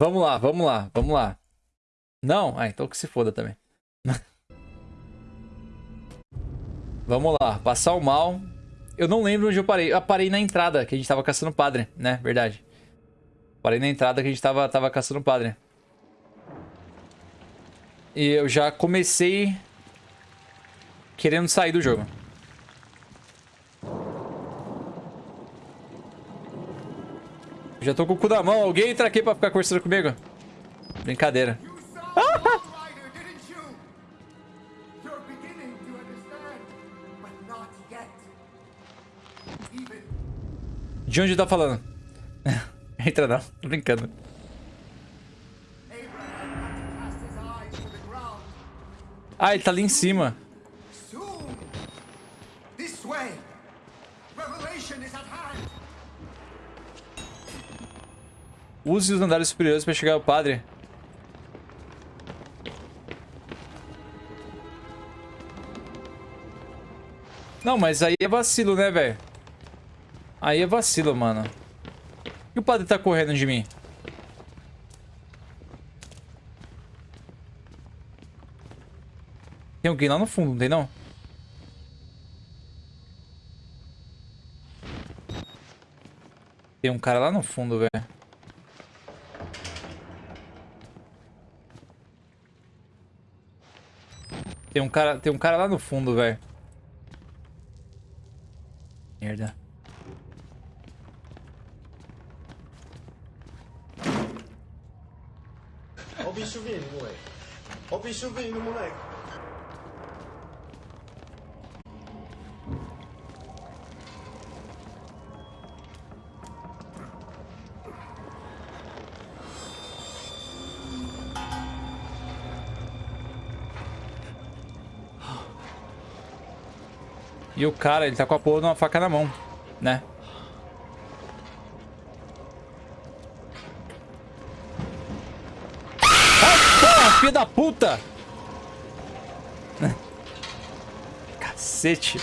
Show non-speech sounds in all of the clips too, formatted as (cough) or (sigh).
Vamos lá, vamos lá, vamos lá. Não? Ah, então que se foda também. (laughs) vamos lá, passar o mal. Eu não lembro onde eu parei. Eu parei na entrada, que a gente tava caçando padre, né? Verdade. Parei na entrada que a gente tava, tava caçando padre. E eu já comecei querendo sair do jogo. Já tô com o cu da mão. Alguém entra aqui pra ficar conversando comigo? Brincadeira. De onde tá falando? (laughs) Entra não, tô brincando. Ah, ele tá ali em cima. Use os andares superiores para chegar ao padre. Não, mas aí é vacilo, né, velho? Aí é vacilo, mano. E o padre tá correndo de mim? Tem alguém lá no fundo, não tem não? Tem um cara lá no fundo, velho. Tem um cara, tem um cara lá no fundo, velho. Merda. Olha o bicho vindo, moleque. Olha o bicho vindo, moleque. E o cara, ele tá com a porra de uma faca na mão, né? Ah, porra, da puta! (laughs) Cacete.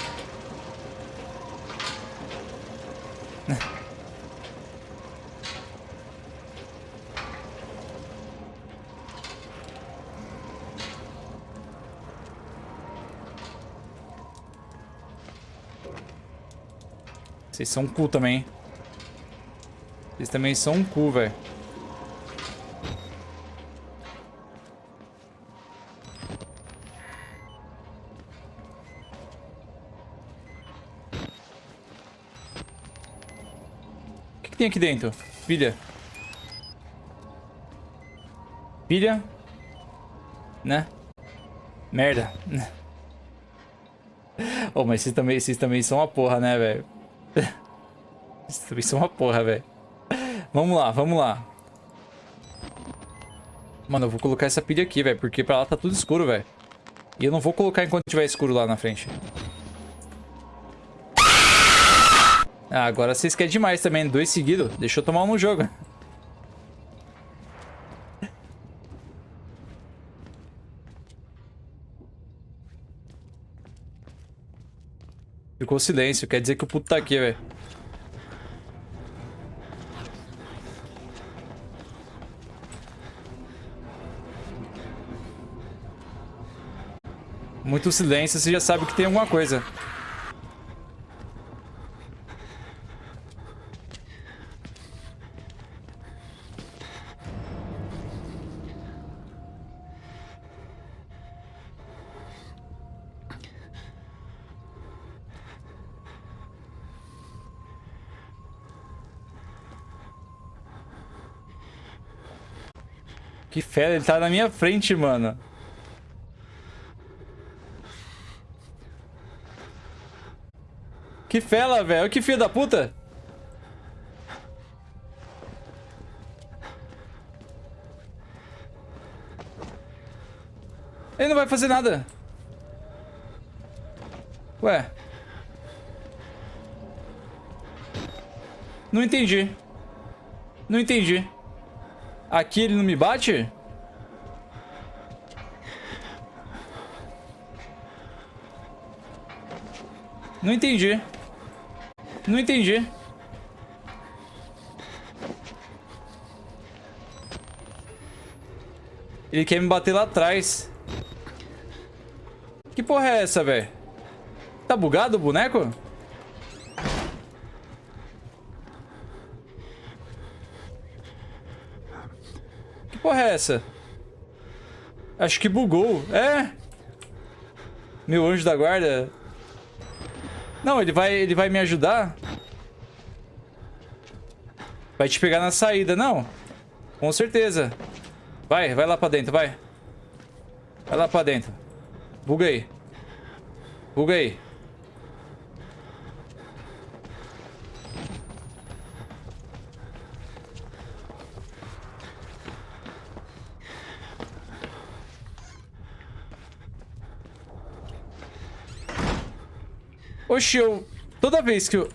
Vocês são um cu também, Vocês também são um cu, velho. O que, que tem aqui dentro? Pilha. Pilha. Né? Merda. (laughs) oh, mas vocês também, vocês também são uma porra, né, velho? Isso é uma porra, velho. Vamos lá, vamos lá. Mano, eu vou colocar essa pilha aqui, velho. Porque pra lá tá tudo escuro, velho. E eu não vou colocar enquanto tiver escuro lá na frente. Ah, agora vocês querem demais também. Dois seguidos. Deixa eu tomar um no jogo. Ficou silêncio. Quer dizer que o puto tá aqui, velho. Muito silêncio, você já sabe que tem alguma coisa. Que fera, ele tá na minha frente, mano. Que fela, velho. Que filho da puta. Ele não vai fazer nada. Ué. Não entendi. Não entendi. Aqui ele não me bate? Não entendi. Não entendi. Ele quer me bater lá atrás. Que porra é essa, velho? Tá bugado o boneco? Que porra é essa? Acho que bugou. É? Meu anjo da guarda não, ele vai, ele vai me ajudar. Vai te pegar na saída, não. Com certeza. Vai, vai lá pra dentro, vai. Vai lá pra dentro. Buga aí. Buga aí. Oxi, eu... Toda vez que eu...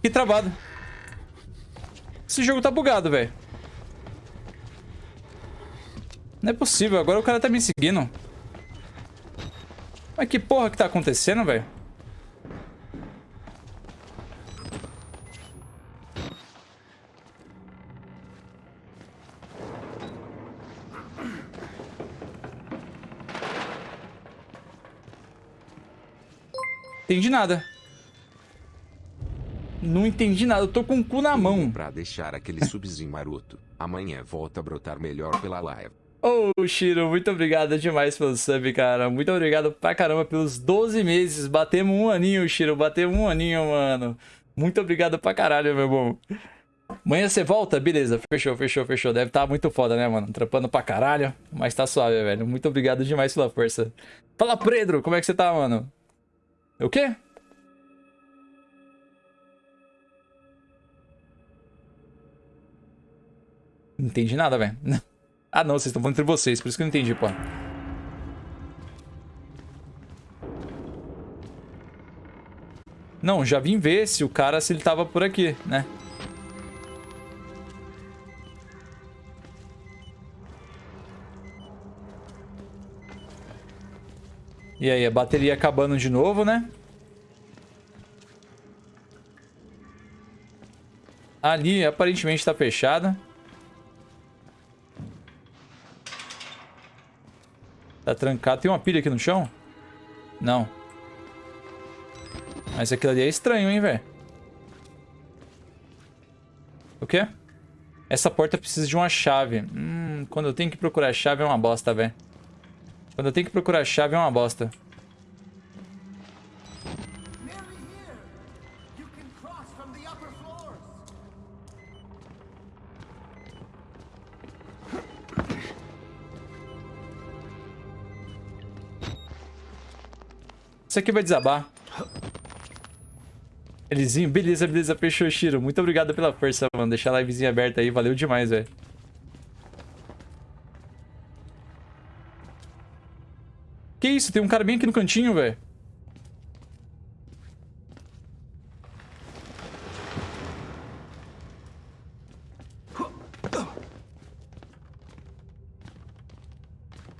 Que travado. Esse jogo tá bugado, velho. Não é possível, agora o cara tá me seguindo. Mas que porra que tá acontecendo, velho? Entendi nada. Não entendi nada, eu tô com o cu na mão. Pra deixar aquele subzinho maroto. Amanhã volta a brotar melhor pela live. Ô, oh, Shiro, muito obrigado demais pelo sub, cara. Muito obrigado pra caramba pelos 12 meses. Batemos um aninho, Shiro. Batemos um aninho, mano. Muito obrigado pra caralho, meu bom. Amanhã você volta? Beleza, fechou, fechou, fechou. Deve estar tá muito foda, né, mano? Trampando pra caralho. Mas tá suave, velho. Muito obrigado demais pela força. Fala, Pedro, como é que você tá, mano? O quê? Não entendi nada, velho. (laughs) Ah, não, vocês estão falando entre vocês, por isso que eu não entendi, pô. Não, já vim ver se o cara, se ele tava por aqui, né? E aí, a bateria acabando de novo, né? Ali, aparentemente, tá fechada. Tá trancado. Tem uma pilha aqui no chão? Não. Mas aquilo ali é estranho, hein, velho? O quê? Essa porta precisa de uma chave. Hum, quando eu tenho que procurar chave é uma bosta, velho. Quando eu tenho que procurar chave é uma bosta. Aqui vai desabar. Elizinho, beleza, beleza, fechou, Shiro. Muito obrigado pela força, mano. Deixar a livezinha aberta aí, valeu demais, velho. Que isso? Tem um cara bem aqui no cantinho, velho.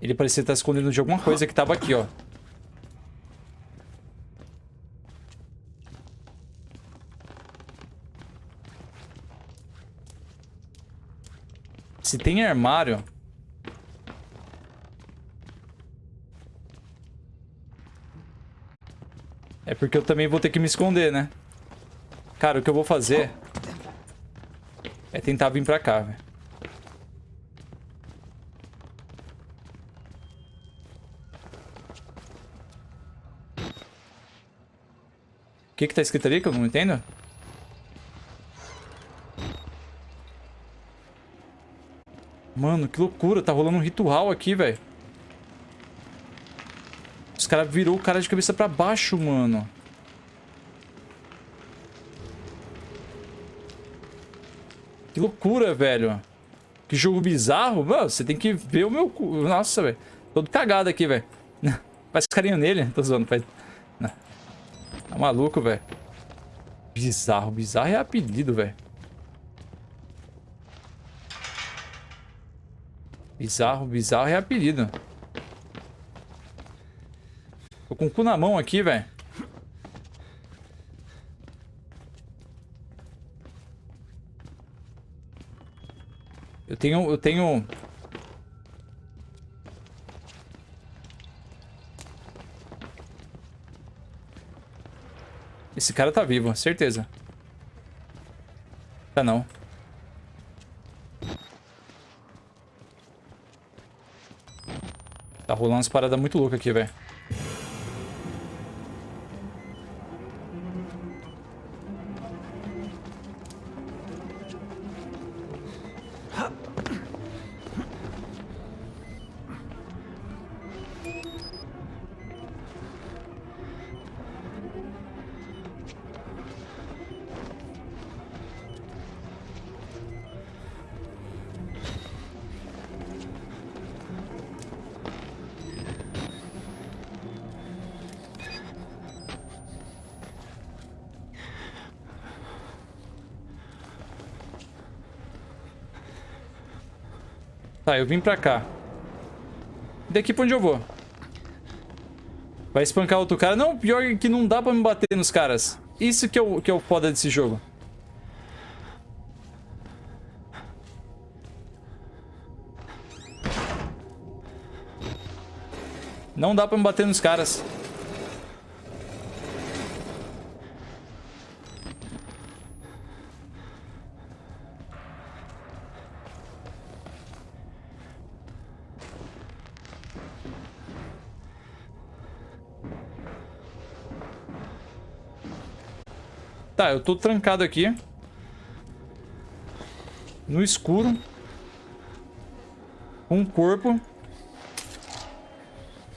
Ele parecia estar escondendo de alguma coisa que tava aqui, ó. Se tem armário... É porque eu também vou ter que me esconder, né? Cara, o que eu vou fazer... É tentar vir pra cá, velho. O que que tá escrito ali que eu não entendo? Mano, que loucura. Tá rolando um ritual aqui, velho. Os caras virou o cara de cabeça pra baixo, mano. Que loucura, velho. Que jogo bizarro. Mano, você tem que ver o meu cu. Nossa, velho. Todo cagado aqui, velho. (laughs) Faz carinho nele. Tô zoando. Faz... Tá maluco, velho. Bizarro. Bizarro é apelido, velho. Bizarro, bizarro é apelido. Tô com o cu na mão aqui, velho. Eu tenho... Eu tenho... Esse cara tá vivo, certeza. Tá não. Rolando umas paradas muito loucas aqui, velho. Tá, eu vim pra cá. Daqui pra onde eu vou? Vai espancar outro cara? Não, pior que não dá pra me bater nos caras. Isso que é o, que é o foda desse jogo. Não dá pra me bater nos caras. Tá, eu tô trancado aqui. No escuro. Um corpo.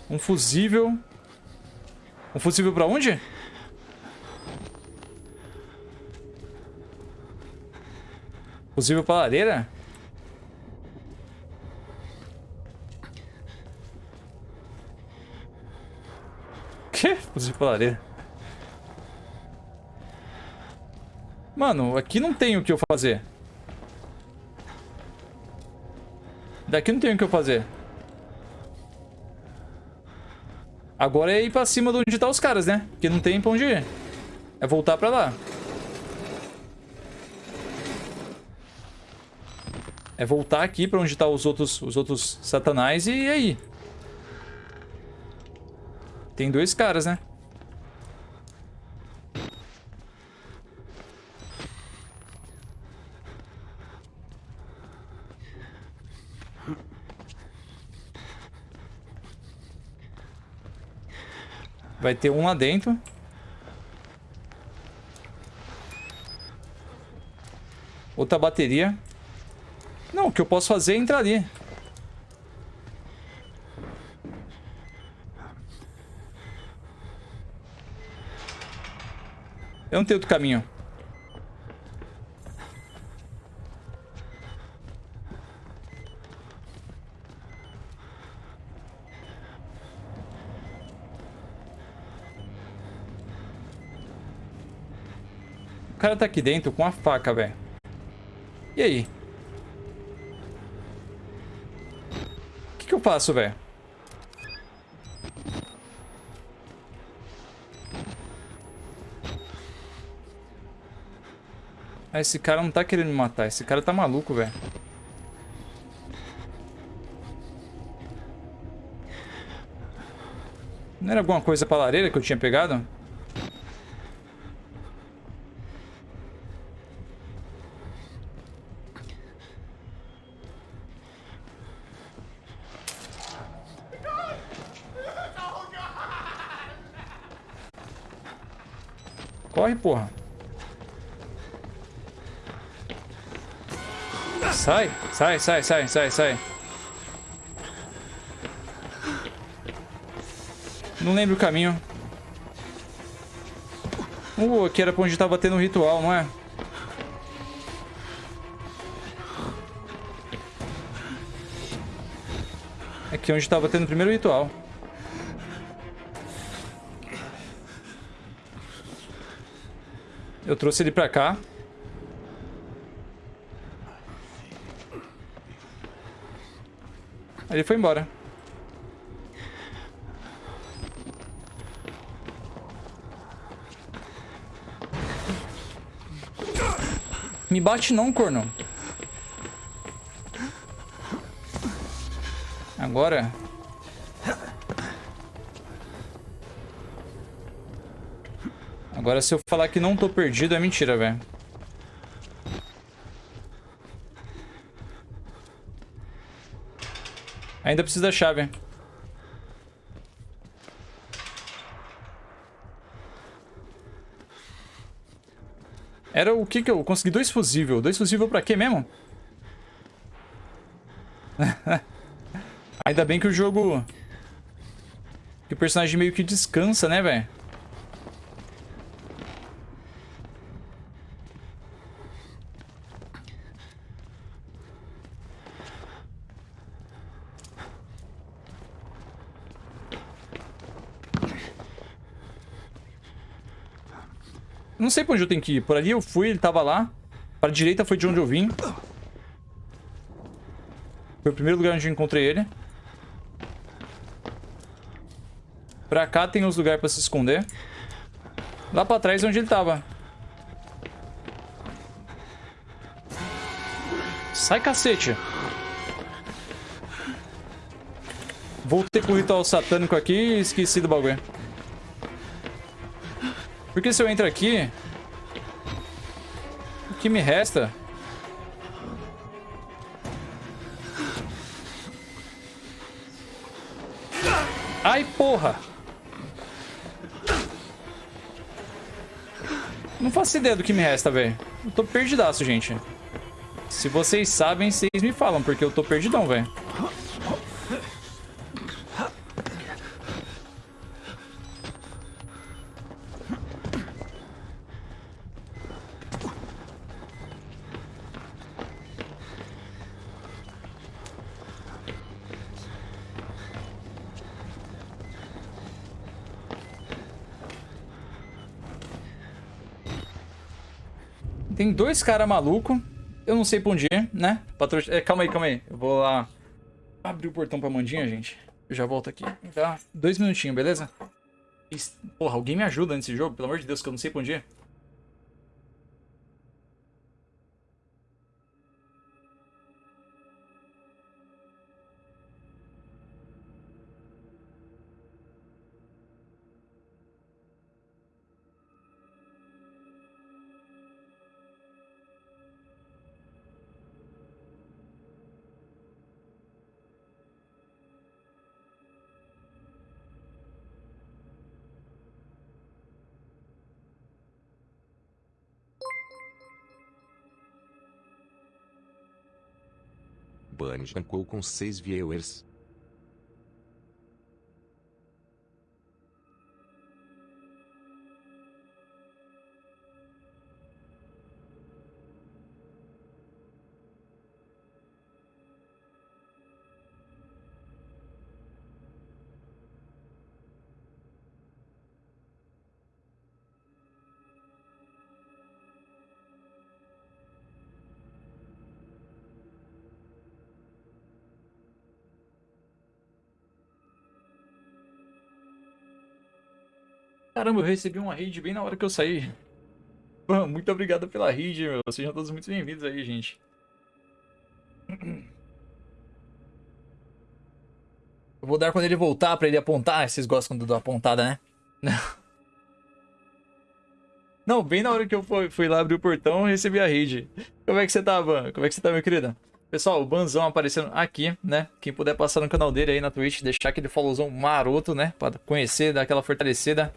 Um fusível. Um fusível pra onde? Fusível pra lareira? Que? Fusível pra lareira. Mano, aqui não tem o que eu fazer. Daqui não tem o que eu fazer. Agora é ir pra cima de onde tá os caras, né? Porque não tem pra onde ir. É voltar pra lá. É voltar aqui pra onde tá os outros, os outros satanás e aí. Tem dois caras, né? Vai ter um lá dentro. Outra bateria. Não, o que eu posso fazer é entrar ali. Eu não tenho outro caminho. Cara tá aqui dentro com a faca, velho. E aí? O que, que eu faço, velho? Ah, esse cara não tá querendo me matar. Esse cara tá maluco, velho. Não era alguma coisa pra lareira que eu tinha pegado? Corre, porra. Sai, sai, sai, sai, sai, sai. Não lembro o caminho. Uh, aqui era pra onde tava tendo um ritual, não é? Aqui é onde tava tendo o primeiro ritual. Eu trouxe ele pra cá. Ele foi embora. Me bate não, corno. Agora... Agora, se eu falar que não tô perdido, é mentira, velho. Ainda preciso da chave. Era o que que eu consegui? Dois fusível. Dois fusível pra quê mesmo? (laughs) Ainda bem que o jogo... Que o personagem meio que descansa, né, velho? Sei pra onde eu tenho que ir. Por ali eu fui, ele tava lá. Pra direita foi de onde eu vim. Foi o primeiro lugar onde eu encontrei ele. Pra cá tem os lugares pra se esconder. Lá pra trás é onde ele tava. Sai, cacete. Voltei pro ritual satânico aqui e esqueci do bagulho. Porque se eu entro aqui... Que me resta... Ai, porra! Não faço ideia do que me resta, velho. Eu tô perdidaço, gente. Se vocês sabem, vocês me falam, porque eu tô perdidão, velho. Dois caras malucos. Eu não sei pra onde ir, né? Patro... É, calma aí, calma aí. Eu vou lá abrir o portão pra Mandinha, gente. Eu já volto aqui. Tá? Dois minutinhos, beleza? Porra, alguém me ajuda nesse jogo? Pelo amor de Deus, que eu não sei pra onde ir. Tancou com 6 viewers. Caramba, eu recebi uma raid bem na hora que eu saí. Pô, muito obrigado pela raid, meu. Sejam todos muito bem-vindos aí, gente. Eu vou dar quando ele voltar pra ele apontar. Vocês gostam quando eu dou apontada, né? (laughs) Não, bem na hora que eu fui, fui lá abrir o portão, eu recebi a raid. Como é que você tá, Ban? Como é que você tá, meu querido? Pessoal, o Banzão aparecendo aqui, né? Quem puder passar no canal dele aí na Twitch, deixar aquele followzão maroto, né? Pra conhecer, dar aquela fortalecida.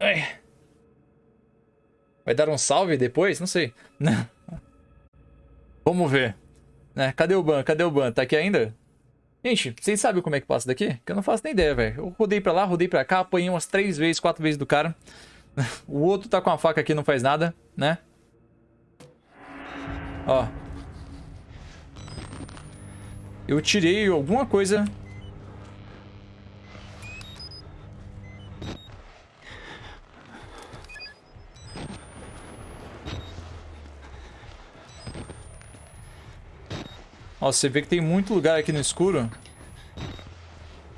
Ai. Vai dar um salve depois? Não sei. Vamos ver. Né? Cadê o ban? Cadê o ban? Tá aqui ainda? Gente, vocês sabem como é que passa daqui? Que eu não faço nem ideia, velho. Eu rodei pra lá, rodei pra cá, apanhei umas três vezes, quatro vezes do cara. O outro tá com a faca aqui não faz nada, né? Ó. Eu tirei alguma coisa Ó, você vê que tem muito lugar aqui no escuro.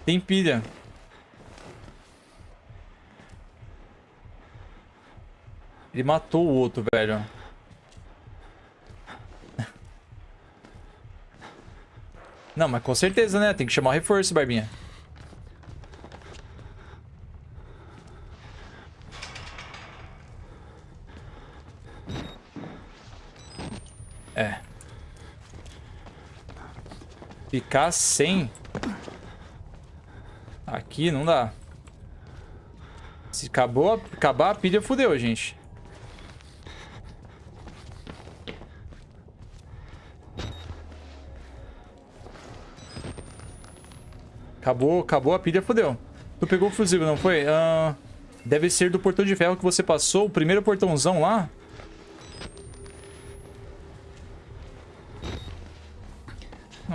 Tem pilha. Ele matou o outro, velho. Não, mas com certeza, né? Tem que chamar o reforço, Barbinha. Ficar sem... Aqui não dá. Se acabou, acabar a pilha, fudeu, gente. Acabou, acabou a pilha, fodeu. Tu pegou o fusível, não foi? Ah, deve ser do portão de ferro que você passou, o primeiro portãozão lá.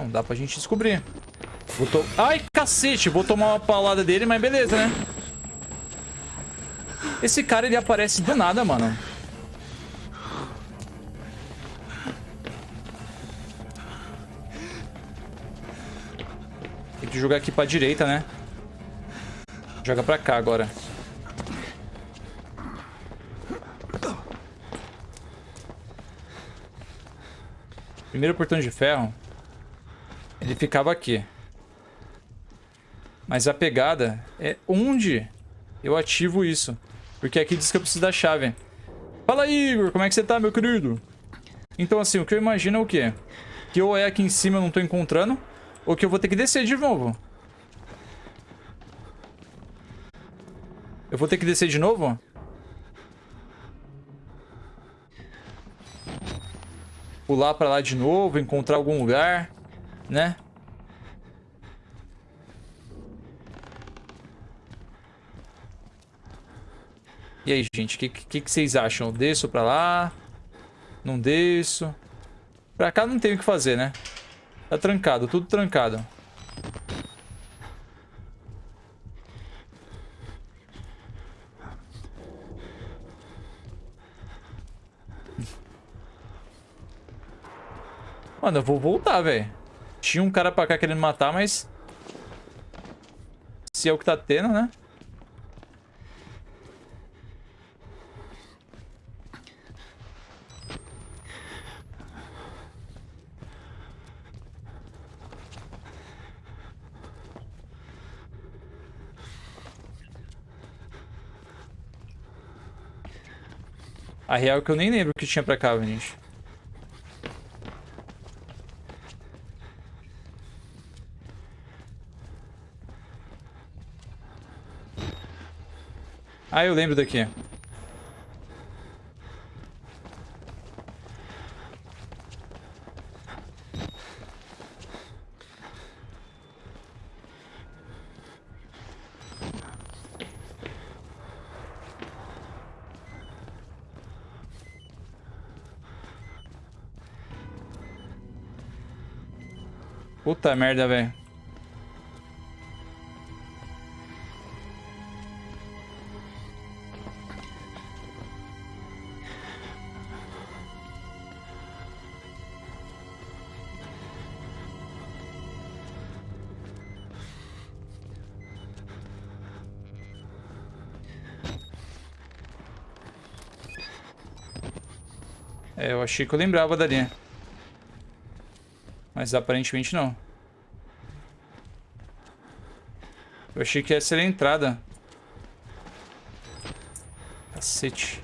Não, dá pra gente descobrir. To... Ai, cacete! Vou tomar uma paulada dele, mas beleza, né? Esse cara, ele aparece do nada, mano. Tem que jogar aqui pra direita, né? Joga pra cá agora. Primeiro portão de ferro. Ele ficava aqui. Mas a pegada é onde eu ativo isso. Porque aqui diz que eu preciso da chave. Fala, Igor. Como é que você tá, meu querido? Então, assim, o que eu imagino é o quê? Que ou é aqui em cima eu não tô encontrando, ou que eu vou ter que descer de novo. Eu vou ter que descer de novo? Pular pra lá de novo, encontrar algum lugar, né? E aí, gente, o que, que, que, vocês acham? Eu desço pra lá? Não desço? Pra cá não tem o que fazer, né? Tá trancado, tudo trancado. Mano, eu vou voltar, velho. Tinha um cara pra cá querendo matar, mas... Se é o que tá tendo, né? A real é que eu nem lembro o que tinha pra cá, gente. Ah, eu lembro daqui. Puta merda, velho. Achei que eu lembrava da linha. Mas aparentemente não. Eu achei que essa era a entrada. Cacete.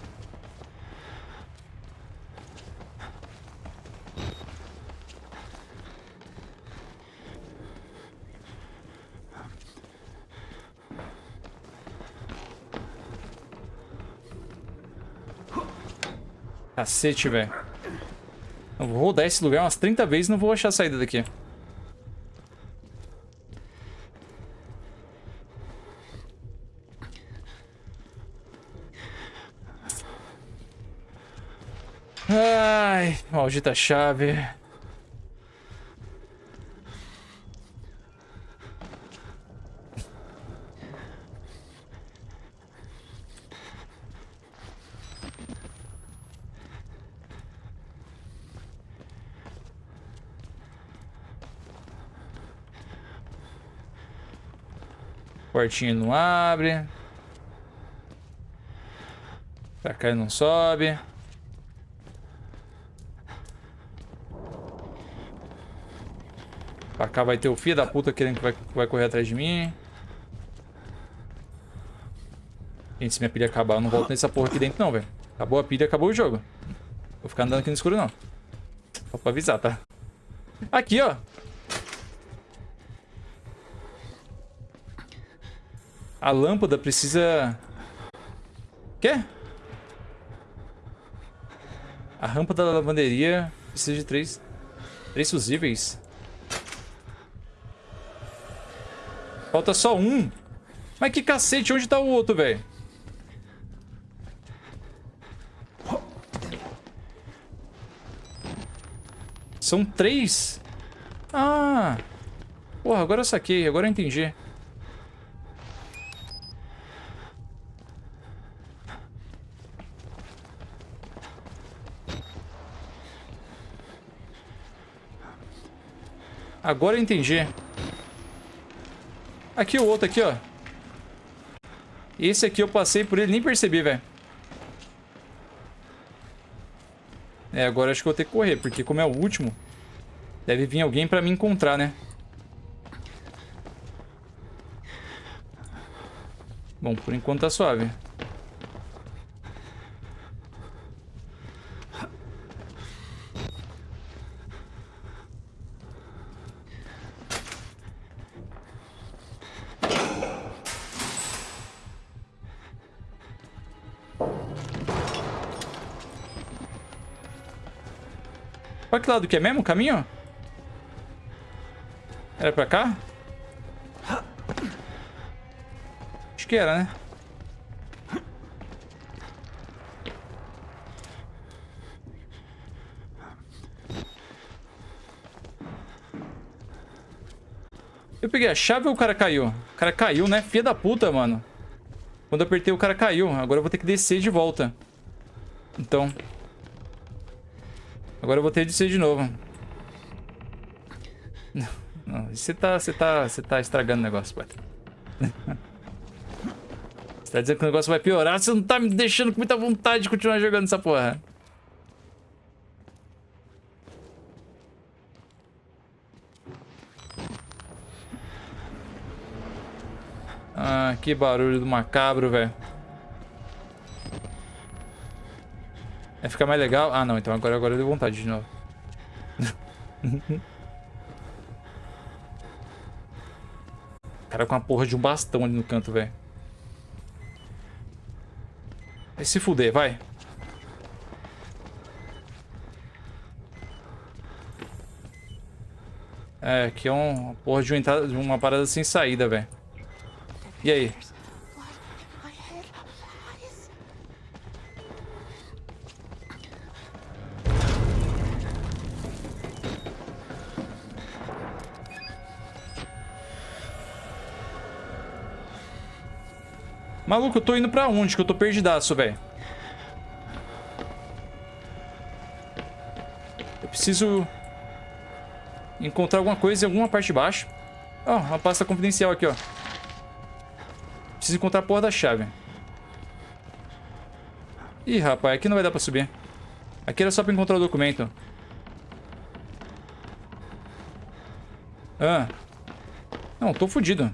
Cacete, velho. Eu vou rodar esse lugar umas 30 vezes e não vou achar a saída daqui. Ai, maldita chave. Portinha não abre. Pra cá não sobe. Pra cá vai ter o filho da puta querendo que vai, vai correr atrás de mim. Gente, se minha pilha acabar, eu não volto nessa porra aqui dentro não, velho. Acabou a pilha, acabou o jogo. Vou ficar andando aqui no escuro não. Só pra avisar, tá? Aqui, ó. A lâmpada precisa... Quê? A rampa da lavanderia precisa de três... Três fusíveis. Falta só um. Mas que cacete, onde tá o outro, velho? São três? Ah! Porra, agora eu saquei, agora eu entendi. Agora eu entendi. Aqui o outro aqui, ó. Esse aqui eu passei por ele, nem percebi, velho. É, agora acho que eu vou ter que correr, porque como é o último, deve vir alguém pra me encontrar, né? Bom, por enquanto tá suave. Que lado que é mesmo o caminho? Era pra cá? Acho que era, né? Eu peguei a chave ou o cara caiu? O cara caiu, né? Filha da puta, mano. Quando eu apertei, o cara caiu. Agora eu vou ter que descer de volta. Então... Agora eu vou ter de ser de novo. Não. Você tá, você tá, você tá estragando o negócio, pai. (laughs) Você tá dizendo que o negócio vai piorar, você não tá me deixando com muita vontade de continuar jogando essa porra. Ah, que barulho do macabro, velho. Vai ficar mais legal? Ah, não. Então agora, agora deu vontade de novo. (laughs) cara com a porra de um bastão ali no canto, velho. Vai se fuder, vai. É, aqui é um porra de uma, entrada, de uma parada sem saída, velho. E aí? Maluco, eu tô indo pra onde? Que eu tô perdidaço, velho. Eu preciso... Encontrar alguma coisa em alguma parte de baixo. Ó, oh, uma pasta confidencial aqui, ó. Preciso encontrar a porra da chave. Ih, rapaz, aqui não vai dar pra subir. Aqui era só pra encontrar o documento. Ah. Não, tô fudido.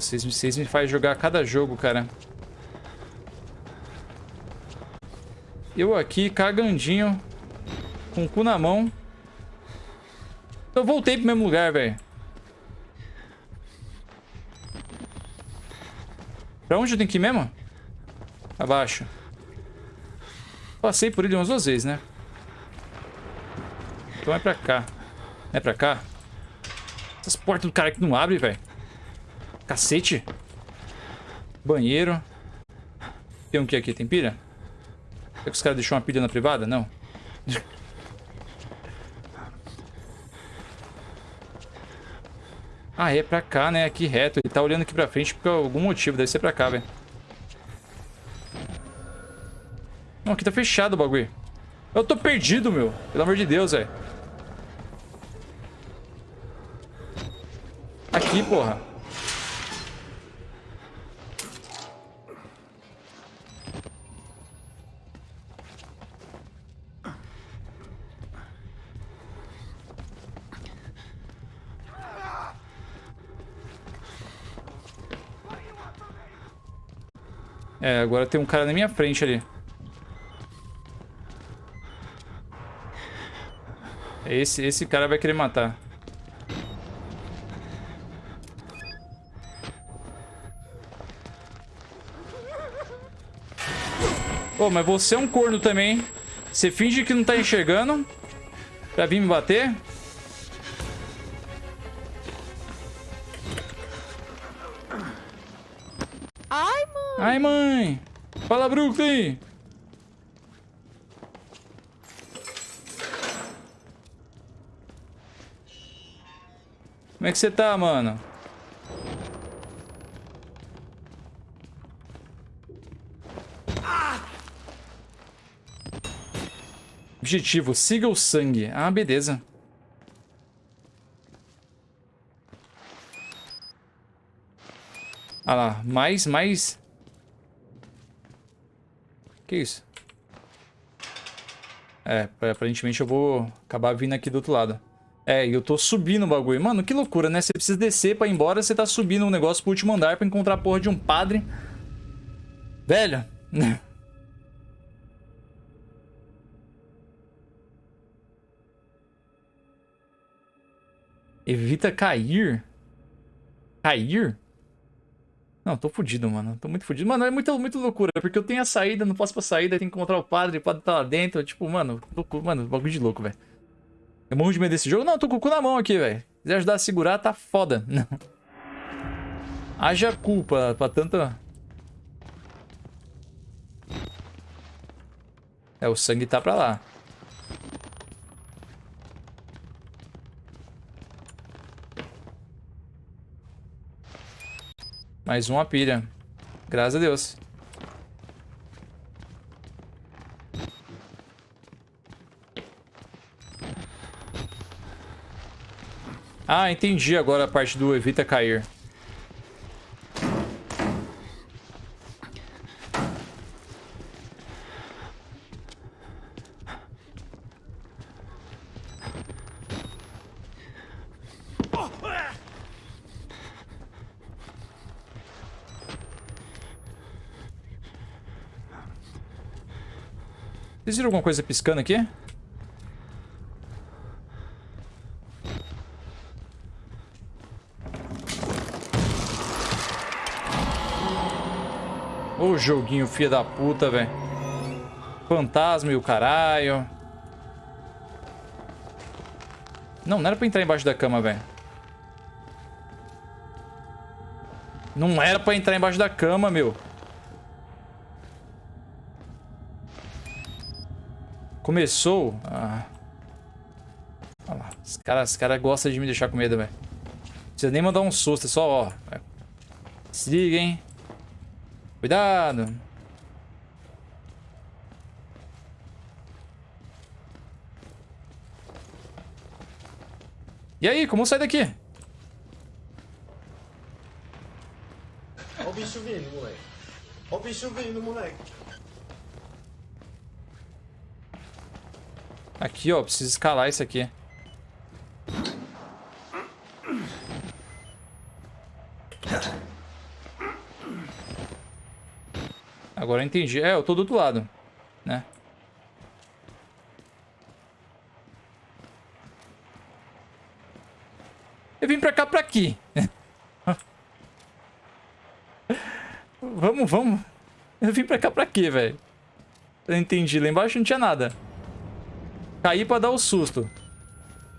Vocês, vocês me fazem jogar cada jogo, cara. Eu aqui, cagandinho, com o cu na mão. Eu voltei pro mesmo lugar, velho. Pra onde eu tenho que ir mesmo? Abaixo. Passei por ele umas duas vezes, né? Então é pra cá. É pra cá? Essas portas do cara que não abrem, velho. Cacete. Banheiro. Tem um que aqui? Tem pilha? Será que os caras deixaram uma pilha na privada? Não. (laughs) ah, é pra cá, né? Aqui reto. Ele tá olhando aqui pra frente por algum motivo. Deve ser pra cá, velho. Não, aqui tá fechado o bagulho. Eu tô perdido, meu. Pelo amor de Deus, velho. Aqui, porra. É, agora tem um cara na minha frente ali. Esse, esse cara vai querer matar. Pô, mas você é um corno também. Você finge que não tá enxergando pra vir me bater? Mãe. Ai, mãe. Fala, Brooklyn. Como é que você tá, mano? Objetivo, siga o sangue. Ah, beleza. Ah lá, mais, mais... Que isso? É, aparentemente eu vou acabar vindo aqui do outro lado. É, e eu tô subindo o bagulho. Mano, que loucura, né? Você precisa descer pra ir embora, você tá subindo um negócio pro último andar pra encontrar a porra de um padre. Velho. (laughs) Evita cair. Cair? Não, tô fudido, mano. Tô muito fudido. Mano, é muito, muito loucura. Porque eu tenho a saída, não posso pra saída, tenho que encontrar o padre, o padre tá lá dentro. Tipo, mano, louco, mano, bagulho de louco, velho. Eu morro de medo desse jogo. Não, tô com o cu na mão aqui, velho. Se quiser ajudar a segurar, tá foda. (laughs) Não. Haja culpa pra tanta... É, o sangue tá pra lá. Mais uma pilha. Graças a Deus. Ah, entendi agora a parte do evita cair. Vocês viram alguma coisa piscando aqui? Ô joguinho filha da puta, velho. Fantasma e o caralho. Não, não era pra entrar embaixo da cama, velho. Não era pra entrar embaixo da cama, meu. Começou. Ah. Olha lá. Os caras cara gostam de me deixar com medo, velho. Não precisa nem mandar um susto, é só, ó. Se liga, hein. Cuidado. E aí, como sai daqui? Ó o bicho vindo, moleque. Ó o bicho vindo, moleque. Aqui, ó. Preciso escalar isso aqui. Agora eu entendi. É, eu tô do outro lado, né? Eu vim pra cá pra aqui. (laughs) vamos, vamos. Eu vim pra cá pra quê, velho? Eu entendi. Lá embaixo não tinha nada. Caí pra dar o susto.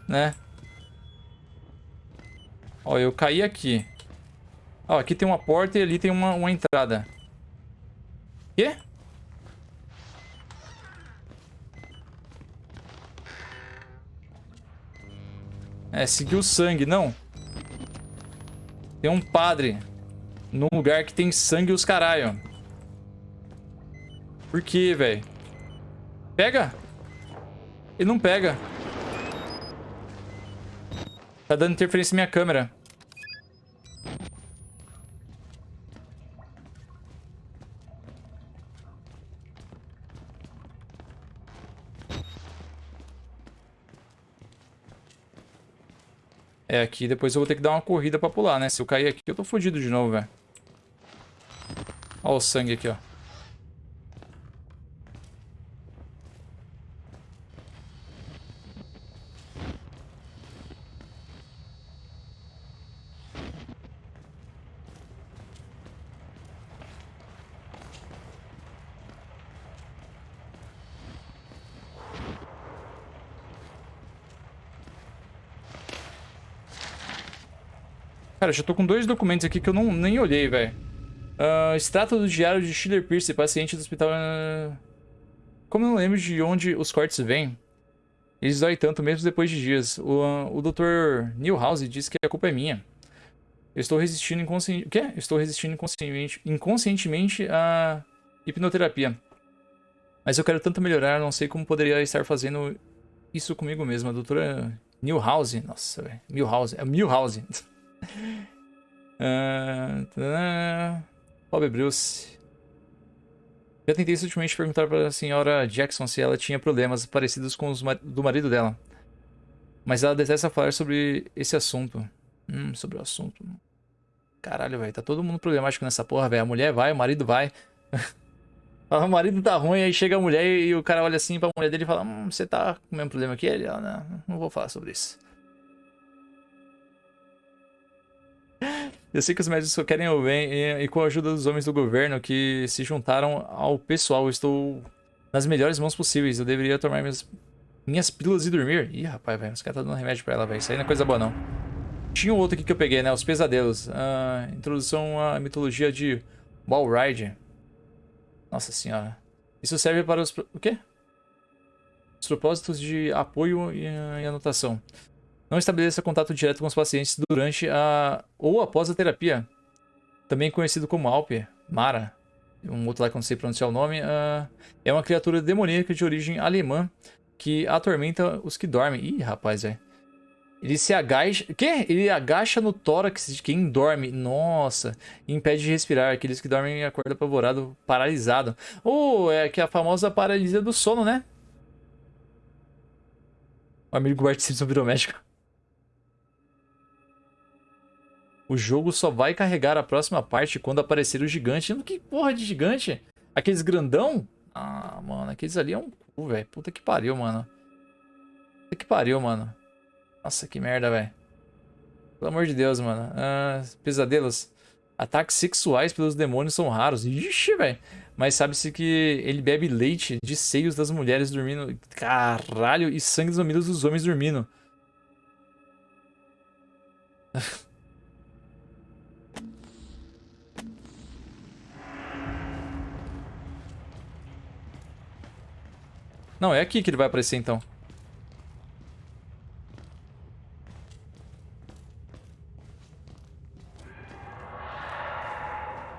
Né? Ó, eu caí aqui. Ó, aqui tem uma porta e ali tem uma, uma entrada. Quê? É, seguiu o sangue. Não. Tem um padre. Num lugar que tem sangue os caralho. Por quê, velho? Pega. Ele não pega. Tá dando interferência na minha câmera. É, aqui depois eu vou ter que dar uma corrida pra pular, né? Se eu cair aqui, eu tô fodido de novo, velho. Olha o sangue aqui, ó. Cara, já tô com dois documentos aqui que eu não, nem olhei, velho. Uh, extrato do diário de Schiller Pierce, paciente do hospital... Uh... Como eu não lembro de onde os cortes vêm, eles dói tanto mesmo depois de dias. O, uh, o Dr. Newhouse disse que a culpa é minha. Eu estou resistindo inconscientemente... O quê? Estou resistindo inconscientemente, inconscientemente à hipnoterapia. Mas eu quero tanto melhorar, não sei como poderia estar fazendo isso comigo mesmo. A doutora Newhouse... Nossa, velho. Milhouse. É Milhouse. (laughs) (laughs) uh, Bob Bruce. Já tentei sutilmente perguntar para a senhora Jackson se ela tinha problemas parecidos com os do marido dela. Mas ela detesta falar sobre esse assunto. Hum, sobre o assunto. Caralho, velho. Tá todo mundo problemático nessa porra, velho. A mulher vai, o marido vai. (laughs) o marido tá ruim, aí chega a mulher e o cara olha assim pra mulher dele e fala: Hum, você tá com o mesmo problema que ele? Ela, não, não vou falar sobre isso. Eu sei que os médicos só querem o bem e, e, com a ajuda dos homens do governo que se juntaram ao pessoal, estou nas melhores mãos possíveis. Eu deveria tomar minhas, minhas pílulas e dormir. Ih, rapaz, velho, os caras estão tá dando remédio pra ela, velho. Isso aí não é coisa boa, não. Tinha um outro aqui que eu peguei, né? Os pesadelos. Uh, introdução à mitologia de Balride. Nossa senhora. Isso serve para os... O quê? Os propósitos de apoio e, e anotação. Não estabeleça contato direto com os pacientes durante a ou após a terapia. Também conhecido como Alper, Mara, um outro lá que eu não sei pronunciar o nome, uh, é uma criatura demoníaca de origem alemã que atormenta os que dormem. Ih, rapaz, velho. Ele se agacha... Quê? Ele agacha no tórax de quem dorme. Nossa. Impede de respirar. Aqueles que dormem acordam apavorado, paralisado. Ou oh, é que é a famosa paralisia do sono, né? O amigo Bart Simpson virou médico. O jogo só vai carregar a próxima parte quando aparecer o gigante. Que porra de gigante? Aqueles grandão? Ah, mano, aqueles ali é um cu, velho. Puta que pariu, mano. Puta que pariu, mano. Nossa, que merda, velho. Pelo amor de Deus, mano. Ah, pesadelos. Ataques sexuais pelos demônios são raros. Ixi, velho. Mas sabe-se que ele bebe leite de seios das mulheres dormindo. Caralho. E sangue dos mamilos dos homens dormindo. (laughs) Não, é aqui que ele vai aparecer então.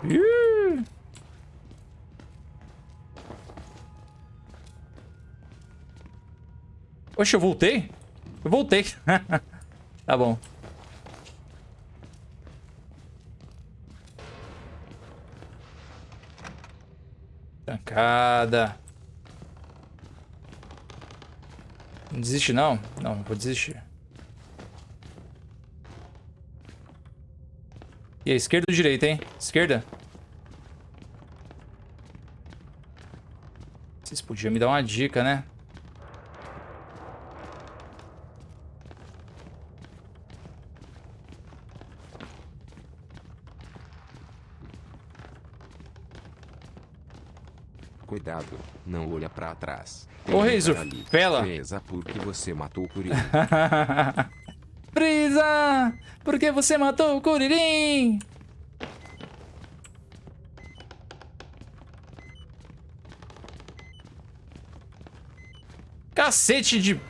Ih! Oxe, eu voltei? Eu voltei. (laughs) tá bom. Trancada. Não desiste não? Não, não vou desistir. E aí, esquerda ou direita, hein? Esquerda? Vocês podiam me dar uma dica, né? Cuidado, não olha pra trás. Ô, Reizo, pela. Presa porque você matou o Kuririn. (laughs) Prisa! Porque você matou o Kuririn! Cacete de...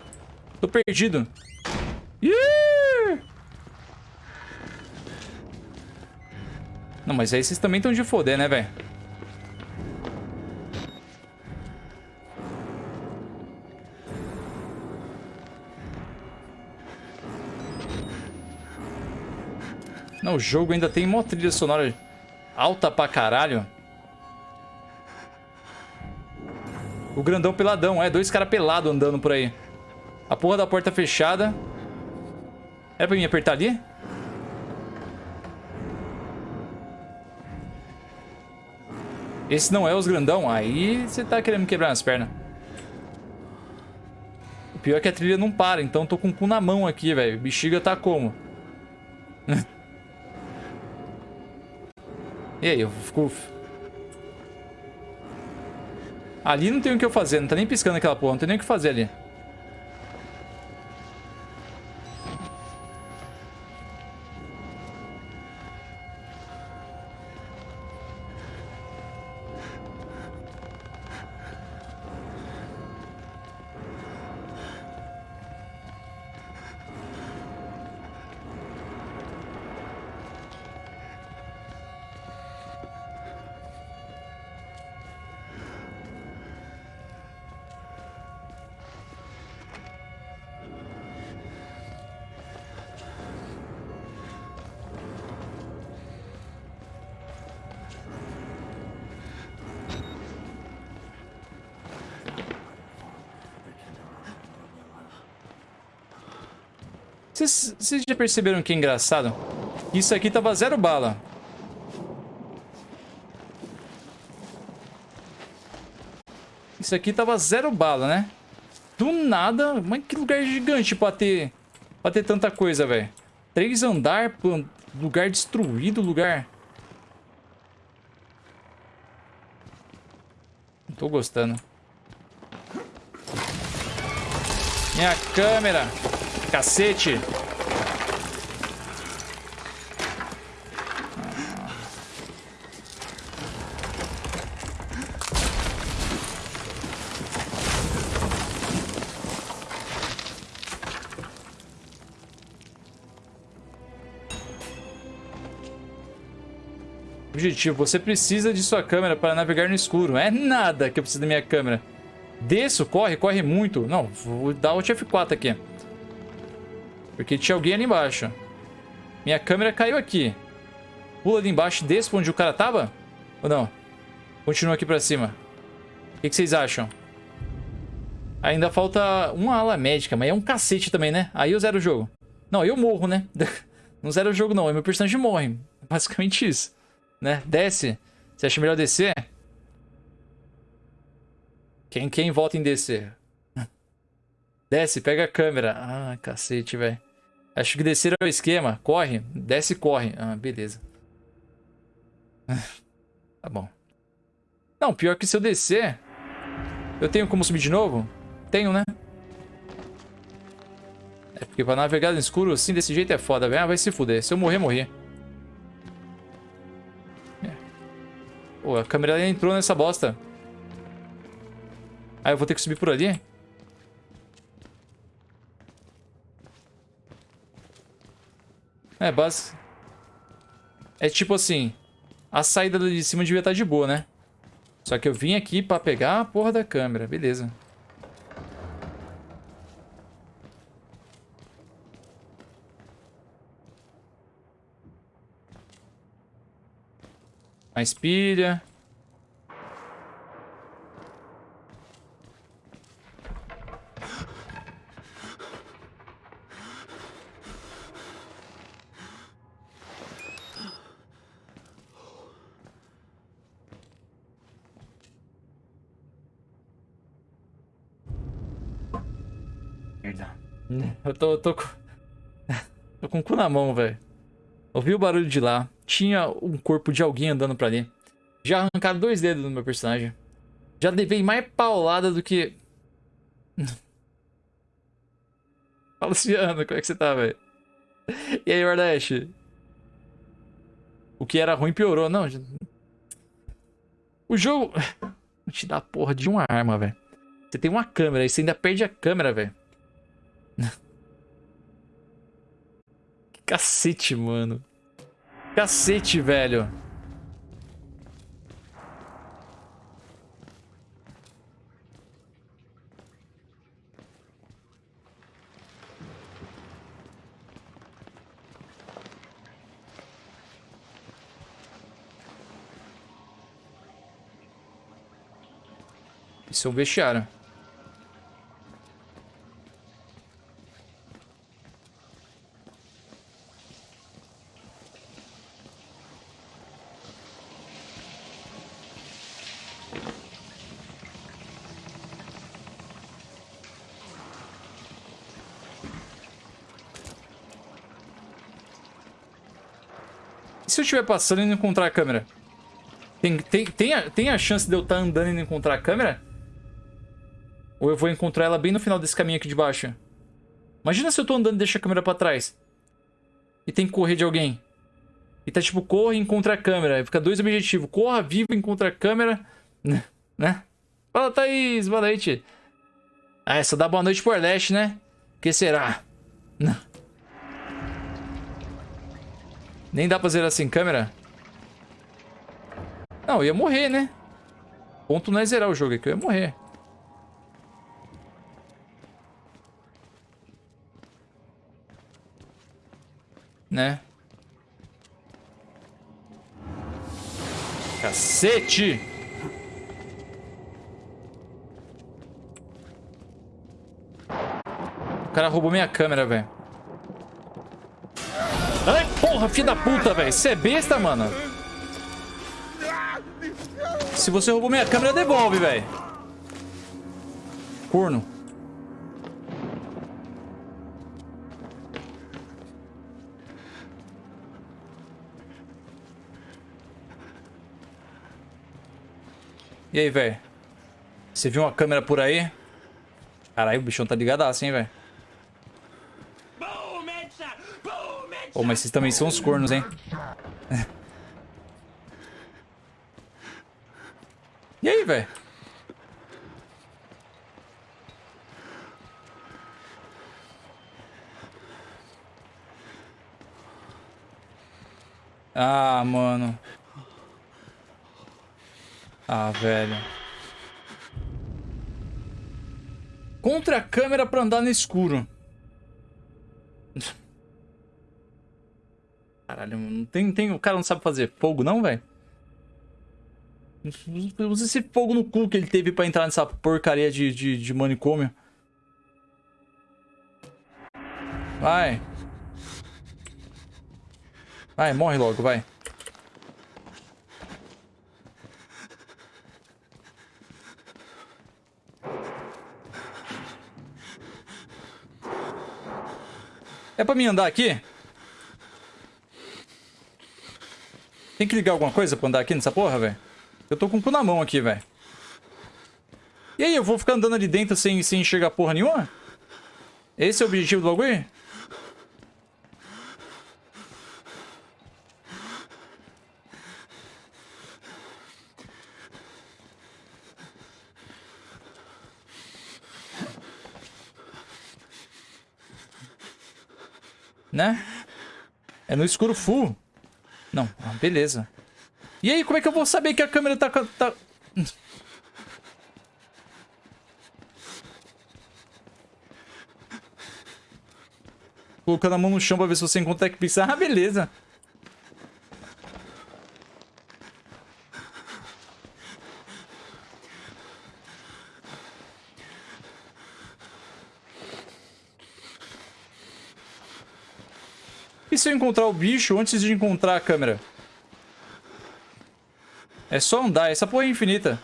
Tô perdido. Não, mas aí vocês também estão de foder, né, velho? Não, o jogo ainda tem uma trilha sonora alta pra caralho. O grandão peladão, é. Dois caras pelados andando por aí. A porra da porta fechada. Era pra mim apertar ali? Esse não é os grandão? Aí você tá querendo me quebrar as pernas. O pior é que a trilha não para, então tô com o cu na mão aqui, velho. Bexiga tá como? E aí, eu fico... Ali não tem o que eu fazer, não tá nem piscando aquela porra, não tem nem o que fazer ali. Vocês, já perceberam que é engraçado? Isso aqui tava zero bala. Isso aqui tava zero bala, né? Do nada... Mas que lugar gigante pra ter... Pra ter tanta coisa, velho. Três andar, lugar destruído, lugar... Não tô gostando. Minha câmera. Cacete. Objetivo, você precisa de sua câmera para navegar no escuro. É nada que eu preciso da minha câmera. Desço, corre, corre muito. Não, vou dar o F4 aqui. Porque tinha alguém ali embaixo. Minha câmera caiu aqui. Pula ali embaixo, desce onde o cara tava? Ou não? Continua aqui pra cima. O que, que vocês acham? Ainda falta uma ala médica, mas é um cacete também, né? Aí eu zero o jogo. Não, eu morro, né? (laughs) Não zero o jogo não, meu personagem morre. Basicamente isso. Né? Desce. Você acha melhor descer? Quem, quem vota em descer? Desce, pega a câmera. Ah, cacete, velho. Acho que descer é o esquema. Corre. Desce e corre. Ah, beleza. (laughs) tá bom. Não, pior que se eu descer... Eu tenho como subir de novo? Tenho, né? É porque pra navegar no escuro assim, desse jeito é foda, velho. Ah, vai se fuder. Se eu morrer, morrer. Pô, a câmera entrou nessa bosta. Ah, eu vou ter que subir por ali? É, base... É tipo assim... A saída de cima devia estar de boa, né? Só que eu vim aqui pra pegar a porra da câmera. Beleza. Mais pilha. Eu tô, tô, com... (laughs) tô com o cu na mão, velho. Ouvi o barulho de lá. Tinha um corpo de alguém andando pra ali. Já arrancaram dois dedos do meu personagem. Já levei mais paulada do que... (laughs) Fala, Luciano, como é que você tá, velho? E aí, Wardash? O que era ruim piorou. Não, o jogo... Te dá porra de uma arma, velho. Você tem uma câmera e você ainda perde a câmera, velho. (laughs) Cacete, mano. Cacete, velho. Isso é um vestiário. se eu estiver passando e não encontrar a câmera? Tem, tem, tem, a, tem a chance de eu estar tá andando e não encontrar a câmera? Ou eu vou encontrar ela bem no final desse caminho aqui de baixo? Imagina se eu tô andando e deixo a câmera pra trás. E tem que correr de alguém. E tá tipo, corre e encontra a câmera. Fica dois objetivos. Corra, viva, encontra a câmera. (laughs) Né? Fala, Thaís. Boa noite. Ah, essa dá boa noite pro Arleste, né? Que será? Não. Nem dá pra zerar sem câmera? Não, eu ia morrer, né? ponto não é zerar o jogo, é que eu ia morrer. Né? Cacete! O cara roubou minha câmera, velho. Ai, porra, filho da puta, velho. Você é besta, mano. Se você roubou minha câmera, devolve, velho. Corno. E aí, velho? Você viu uma câmera por aí? Caralho, o bichão tá ligado assim, velho. Pô, mas vocês também são os cornos, hein? e aí, velho? Ah, mano. Ah, velho. Contra a câmera pra andar no escuro. Caralho, não tem, tem, o cara não sabe fazer fogo não, velho? Usa esse fogo no cu que ele teve pra entrar nessa porcaria de, de, de manicômio. Vai. Vai, morre logo, vai. É pra mim andar aqui? Tem que ligar alguma coisa pra andar aqui nessa porra, velho? Eu tô com o cu na mão aqui, velho. E aí, eu vou ficar andando ali dentro sem, sem enxergar porra nenhuma? Esse é o objetivo do bagulho? Né? É no escuro full. Não, ah, beleza. E aí, como é que eu vou saber que a câmera tá... tá... Colocando a mão no chão pra ver se você encontra que Ah, beleza. Se eu encontrar o bicho antes de encontrar a câmera? É só andar. Essa porra é infinita.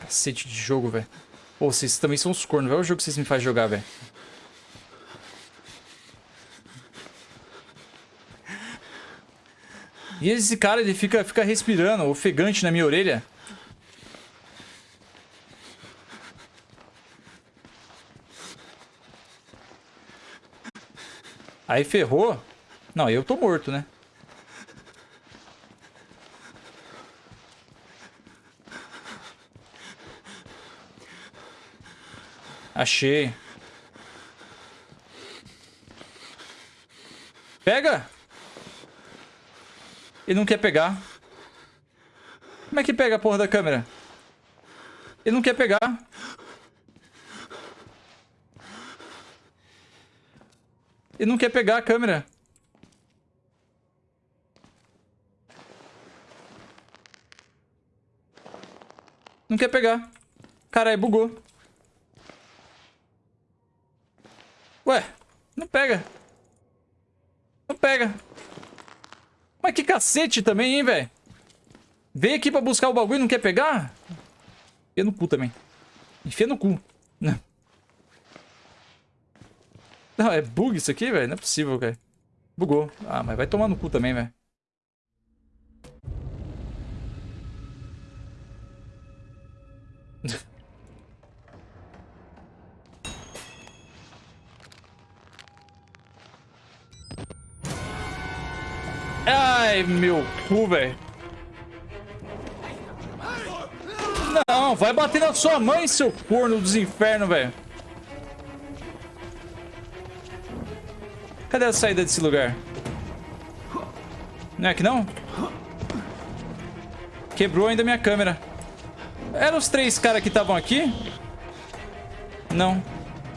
Cacete de jogo, velho. Pô, vocês também são os cornos. Olha o jogo que vocês me fazem jogar, velho. E esse cara, ele fica, fica respirando, ofegante na minha orelha. Aí ferrou. Não, eu tô morto, né? Achei. Pega! Ele não quer pegar. Como é que pega a porra da câmera? Ele não quer pegar. Ele não quer pegar a câmera. Não quer pegar. Caralho, bugou. Ué, não pega. Não pega. Mas que cacete também, hein, velho? Vem aqui pra buscar o bagulho e não quer pegar? Enfia no cu também. Enfia no cu. Não. Não, é bug isso aqui, velho? Não é possível, cara. Bugou. Ah, mas vai tomar no cu também, velho. (laughs) Ai, meu cu, velho. Não, vai bater na sua mãe, seu corno dos infernos, velho. Cadê a saída desse lugar? Não é aqui não? Quebrou ainda minha câmera. Eram os três caras que estavam aqui? Não.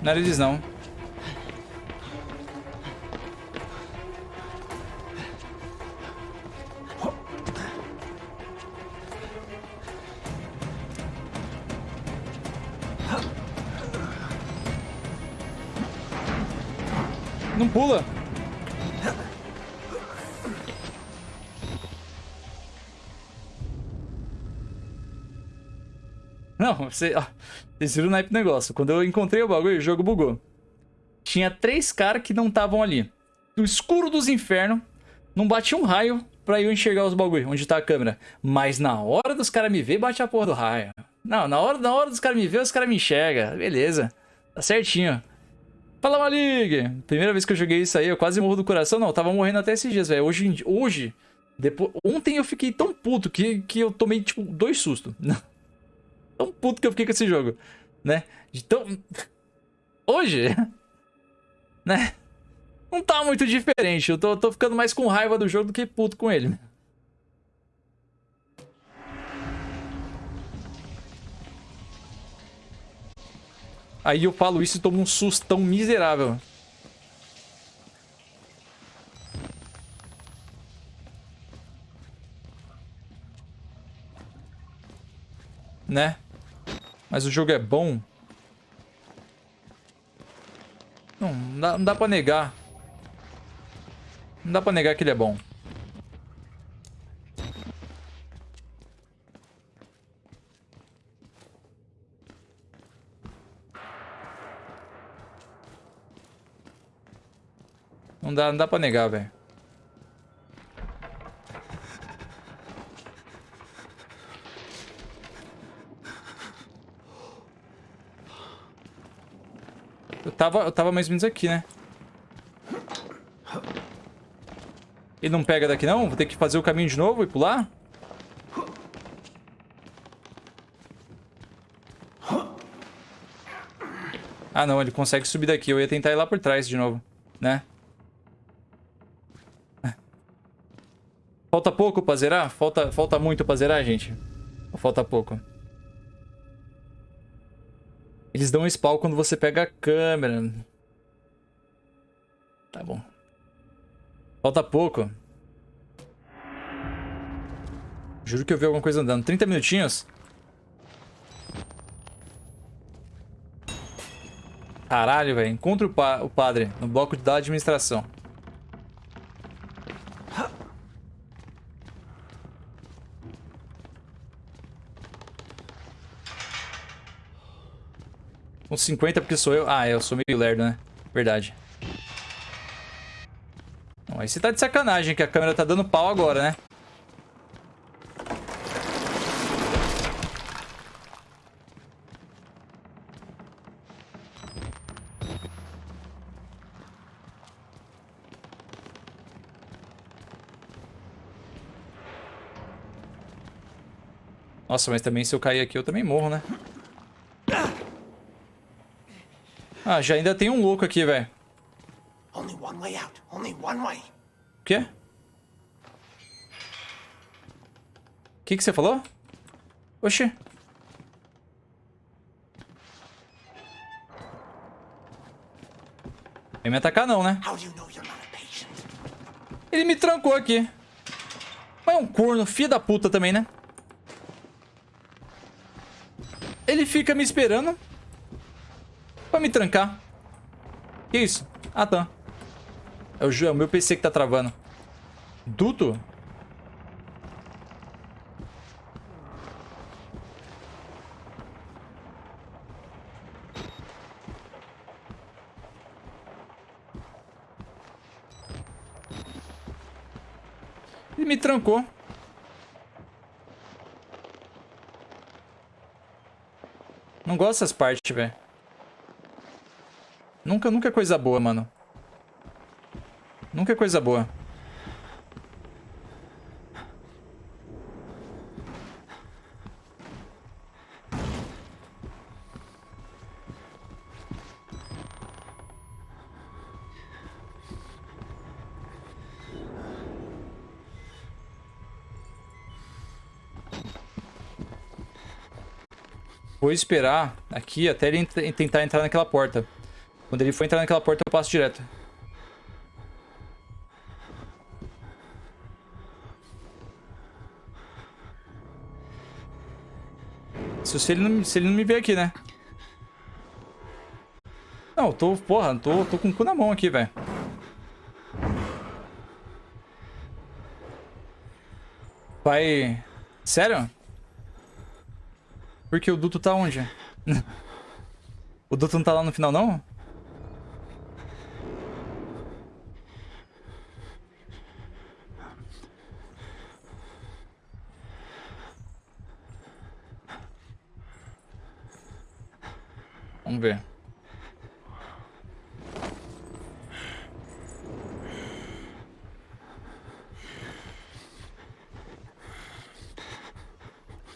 Não era eles não. Pula. Não, você, ó, vocês viram o naipe do negócio. Quando eu encontrei o bagulho, o jogo bugou. Tinha três caras que não estavam ali. No escuro dos infernos, não batia um raio pra eu enxergar os bagulho, onde tá a câmera. Mas na hora dos caras me ver, bate a porra do raio. Não, na hora, na hora dos caras me ver, os caras me enxergam. Beleza. Tá certinho. Fala, Malig! Primeira vez que eu joguei isso aí, eu quase morro do coração. Não, tava morrendo até esses dias, velho. Hoje, hoje depois, ontem eu fiquei tão puto que, que eu tomei, tipo, dois sustos. (laughs) tão puto que eu fiquei com esse jogo, né? De tão... (laughs) Hoje, (laughs) né? Não tá muito diferente. Eu tô, tô ficando mais com raiva do jogo do que puto com ele. Aí eu falo isso e tomo um sustão miserável. Né? Mas o jogo é bom. Não, não dá, não dá pra negar. Não dá pra negar que ele é bom. Não dá, não dá pra negar, velho. Eu tava, eu tava mais ou menos aqui, né? Ele não pega daqui não? Vou ter que fazer o caminho de novo e pular? Ah não, ele consegue subir daqui. Eu ia tentar ir lá por trás de novo, né? Falta pouco pra zerar? Falta, falta muito pra zerar, gente? Ou falta pouco? Eles dão spawn quando você pega a câmera. Tá bom. Falta pouco. Juro que eu vi alguma coisa andando. 30 minutinhos? Caralho, velho. Encontre o, pa o padre no bloco da administração. Com 50 porque sou eu. Ah, eu sou meio lerdo, né? Verdade. Bom, aí você tá de sacanagem que a câmera tá dando pau agora, né? Nossa, mas também se eu cair aqui eu também morro, né? Ah, já ainda tem um louco aqui, velho. O quê? O que, que você falou? Oxi. Vem me atacar não, né? Ele me trancou aqui. Mas é um corno, filho da puta também, né? Ele fica me esperando Pra me trancar. Que isso? Ah, tá. É o, é o meu PC que tá travando. Duto? Ele me trancou. Não gosto dessas partes, velho. Nunca, nunca é coisa boa, mano. Nunca é coisa boa. Vou esperar aqui até ele tentar entrar naquela porta. Quando ele for entrar naquela porta, eu passo direto. Se ele não, se ele não me ver aqui, né? Não, tô... Porra, tô, tô com o cu na mão aqui, velho. Vai... Sério? Porque o duto tá onde? (laughs) o duto não tá lá no final, não?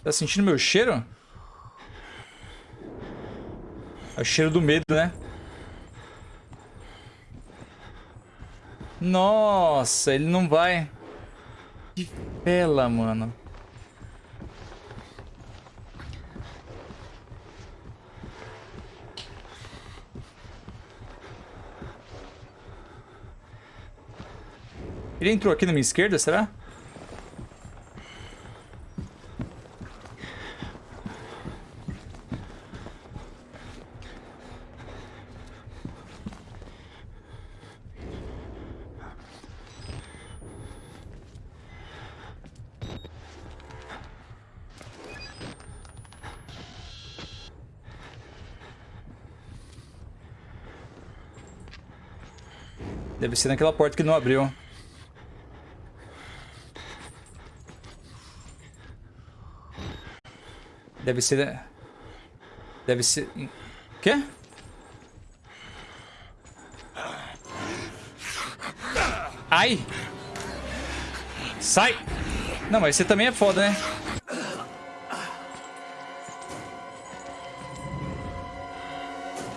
Tá sentindo meu cheiro? É o cheiro do medo, né? Nossa, ele não vai. Que bela, mano. Ele entrou aqui na minha esquerda, será? Deve ser naquela porta que não abriu. Deve ser... Deve ser... Quê? Ai! Sai! Não, mas você também é foda, né?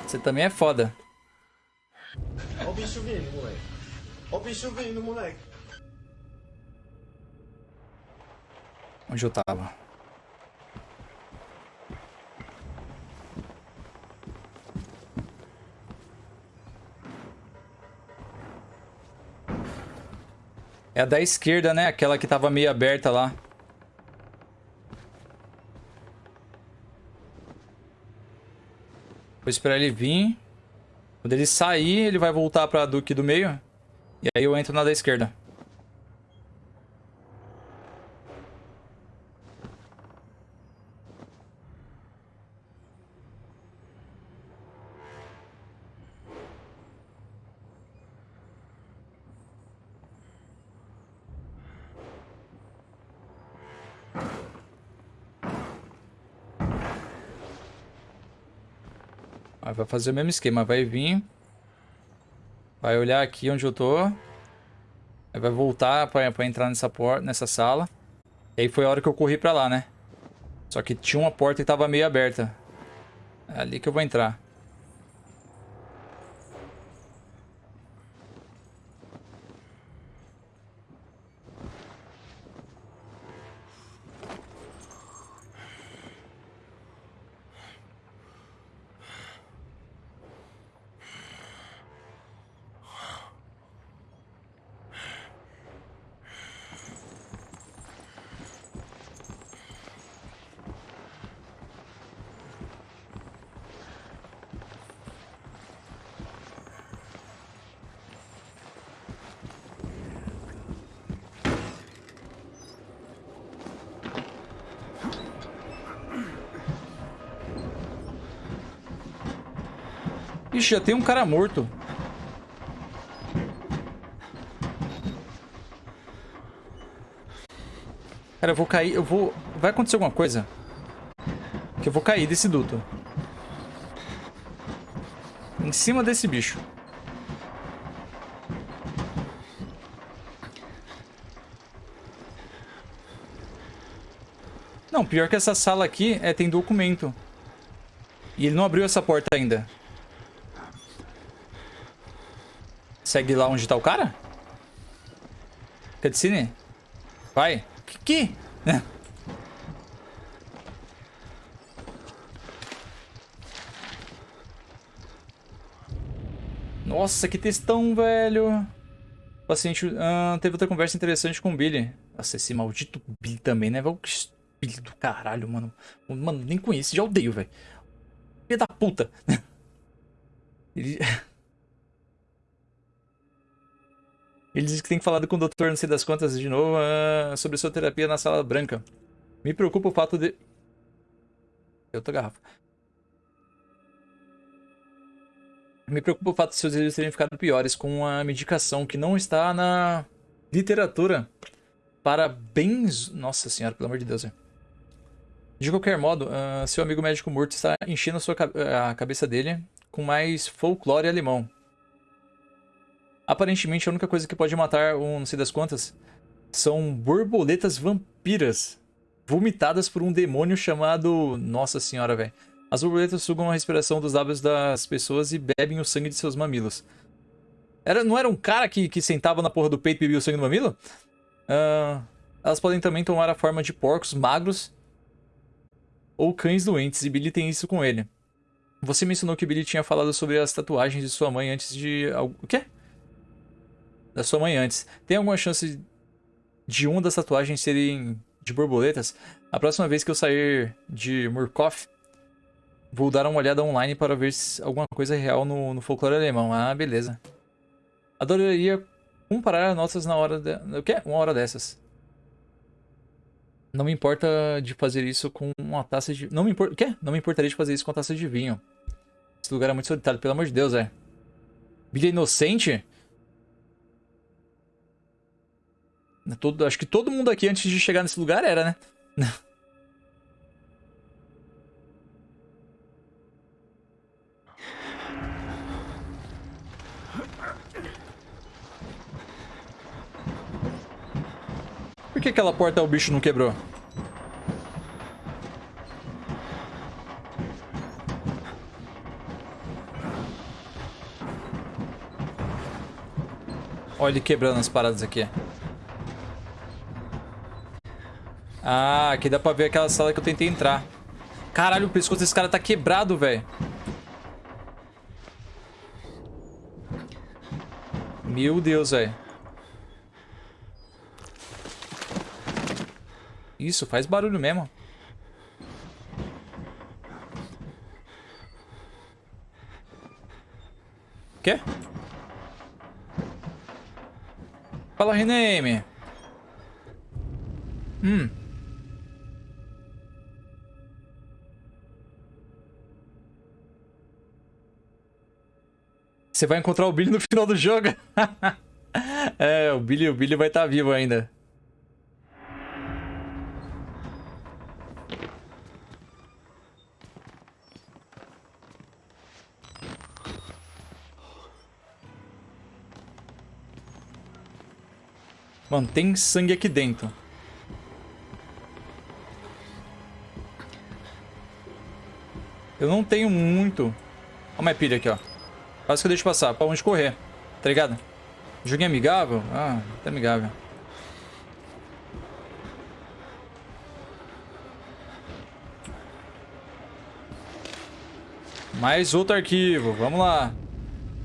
Você também é foda. Bicho vindo, moleque. Onde eu tava? É a da esquerda, né? Aquela que tava meio aberta lá. Vou esperar ele vir. Quando ele sair, ele vai voltar pra Duque do meio. E aí eu entro na da esquerda. Vai fazer o mesmo esquema, vai vir. Vai olhar aqui onde eu tô. Aí vai voltar pra, pra entrar nessa, porta, nessa sala. E aí foi a hora que eu corri pra lá, né? Só que tinha uma porta que tava meio aberta. É ali que eu vou entrar. Já tem um cara morto. Cara, eu vou cair, eu vou... Vai acontecer alguma coisa? Que eu vou cair desse duto. Em cima desse bicho. Não, pior que essa sala aqui é, tem documento. E ele não abriu essa porta ainda. Segue lá onde tá o cara? Cutscene? Vai. Que que? (laughs) Nossa, que textão, velho. O paciente ah, teve outra conversa interessante com o Billy. Nossa, esse maldito Billy também, né? O Billy do caralho, mano. Mano, nem conheço, já odeio, velho. Filho da puta. (laughs) Ele... (laughs) Ele disse que tem falado com o doutor, não sei das quantas, de novo, ah, sobre sua terapia na sala branca. Me preocupa o fato de... Eu tô garrafa. Me preocupa o fato de seus exames terem ficado piores com a medicação que não está na literatura para bens... Nossa senhora, pelo amor de Deus. De qualquer modo, ah, seu amigo médico morto está enchendo a, sua, a cabeça dele com mais folclore alemão. Aparentemente, a única coisa que pode matar um não sei das quantas são borboletas vampiras vomitadas por um demônio chamado. Nossa senhora, velho. As borboletas sugam a respiração dos lábios das pessoas e bebem o sangue de seus mamilos. Era, não era um cara que, que sentava na porra do peito e bebia o sangue do mamilo? Ah, elas podem também tomar a forma de porcos magros ou cães doentes, e Billy tem isso com ele. Você mencionou que Billy tinha falado sobre as tatuagens de sua mãe antes de. O quê? Da sua mãe antes. Tem alguma chance de uma das tatuagens serem de borboletas? A próxima vez que eu sair de Murkoff, vou dar uma olhada online para ver se alguma coisa é real no, no folclore alemão. Ah, beleza. Adoraria comparar notas na hora. De... O quê? Uma hora dessas. Não me importa de fazer isso com uma taça de. Não me importa. O quê? Não me importaria de fazer isso com uma taça de vinho. Esse lugar é muito solitário, pelo amor de Deus, é. É inocente? Todo, acho que todo mundo aqui antes de chegar nesse lugar era, né? (laughs) Por que aquela porta o bicho não quebrou? Olha ele quebrando as paradas aqui. Ah, aqui dá pra ver aquela sala que eu tentei entrar. Caralho, o pescoço desse cara tá quebrado, velho. Meu Deus, velho. Isso, faz barulho mesmo. Quê? Fala, Rename. Hum. Você vai encontrar o Billy no final do jogo. (laughs) é, o Billy, o Billy vai estar vivo ainda. Mano, tem sangue aqui dentro. Eu não tenho muito. Olha a minha pilha aqui, ó. Quase que eu deixo passar. Pra onde correr. Tá ligado? Joguinho amigável? Ah, tá amigável. Mais outro arquivo. Vamos lá.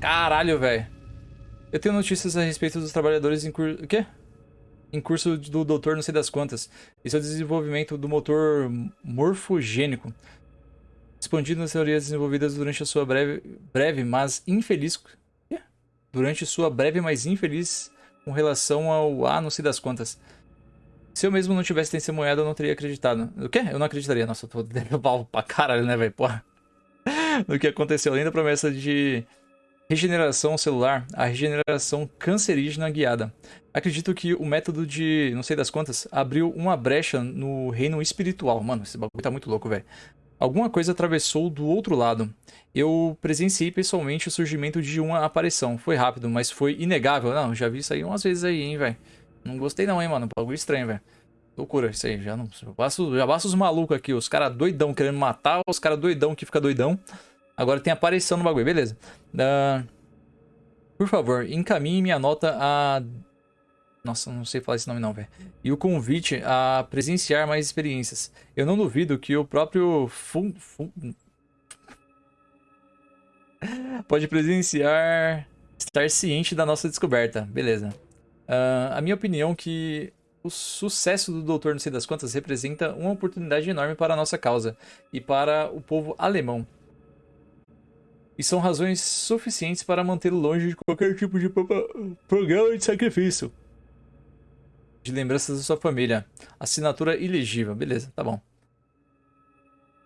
Caralho, velho. Eu tenho notícias a respeito dos trabalhadores em curso... O quê? Em curso do doutor não sei das quantas. Esse é o desenvolvimento do motor morfogênico. Expandido nas teorias desenvolvidas durante a sua breve, breve mas infeliz... Quê? Durante sua breve, mas infeliz com relação ao A não sei das quantas. Se eu mesmo não tivesse testemunhado, eu não teria acreditado. O quê? Eu não acreditaria. Nossa, eu tô (laughs) pau pra caralho, né, velho? Porra. (laughs) No que aconteceu. Além da promessa de regeneração celular, a regeneração cancerígena guiada. Acredito que o método de, não sei das quantas, abriu uma brecha no reino espiritual. Mano, esse bagulho tá muito louco, velho. Alguma coisa atravessou do outro lado. Eu presenciei pessoalmente o surgimento de uma aparição. Foi rápido, mas foi inegável. Não, já vi isso aí umas vezes aí, hein, velho. Não gostei não, hein, mano. Bagulho estranho, velho. Loucura isso aí. Já, não, já, basta, já os malucos aqui. Os caras doidão querendo matar, os caras doidão que fica doidão. Agora tem aparição no bagulho, beleza. Uh, por favor, encaminhe minha nota a... Nossa, não sei falar esse nome não, velho. E o convite a presenciar mais experiências. Eu não duvido que o próprio Fun... Fun... Pode presenciar... Estar ciente da nossa descoberta. Beleza. Uh, a minha opinião é que o sucesso do Doutor Não Sei Das Quantas representa uma oportunidade enorme para a nossa causa e para o povo alemão. E são razões suficientes para mantê-lo longe de qualquer tipo de pro- programa de sacrifício. De lembranças da sua família. Assinatura ilegível. Beleza, tá bom.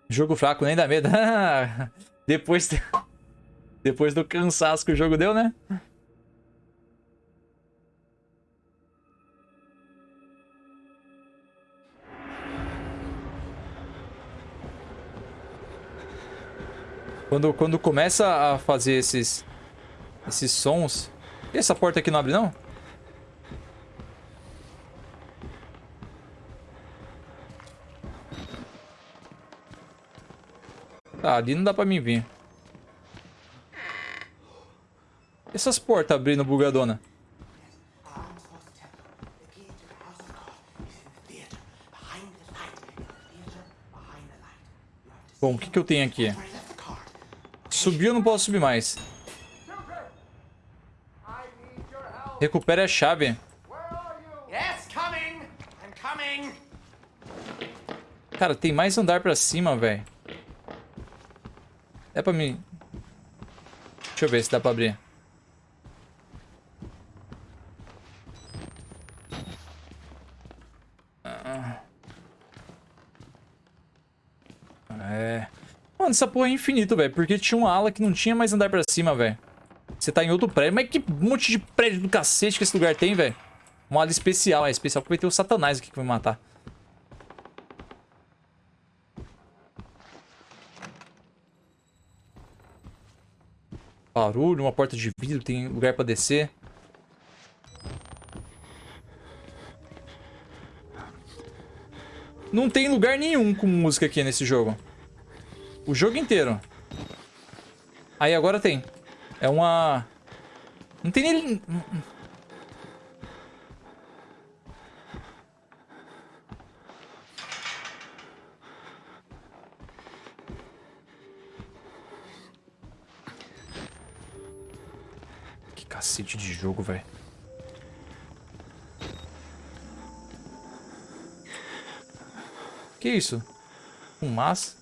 Jogo fraco, nem dá medo. (laughs) Depois, depois do cansaço que o jogo deu, né? Quando, quando começa a fazer esses, esses sons... E essa porta aqui não abre, não? Tá, ali não dá pra mim vir. Essas portas abrindo bugadona. Bom, o que, que eu tenho aqui? Subir eu não posso subir mais. Recupere a chave. Cara, tem mais andar pra cima, velho. É pra mim... Deixa eu ver se dá pra abrir. Ah. É... Mano, essa porra é infinito, velho. Porque tinha uma ala que não tinha mais andar pra cima, velho. Você tá em outro prédio. Mas que monte de prédio do cacete que esse lugar tem, velho. Uma ala especial. É especial porque vai ter o satanás aqui que vai matar. Barulho, uma porta de vidro, tem lugar pra descer. Não tem lugar nenhum com música aqui nesse jogo. O jogo inteiro. Aí agora tem. É uma... Não tem nem... Que cacete de jogo, velho. Que isso? Fumaça?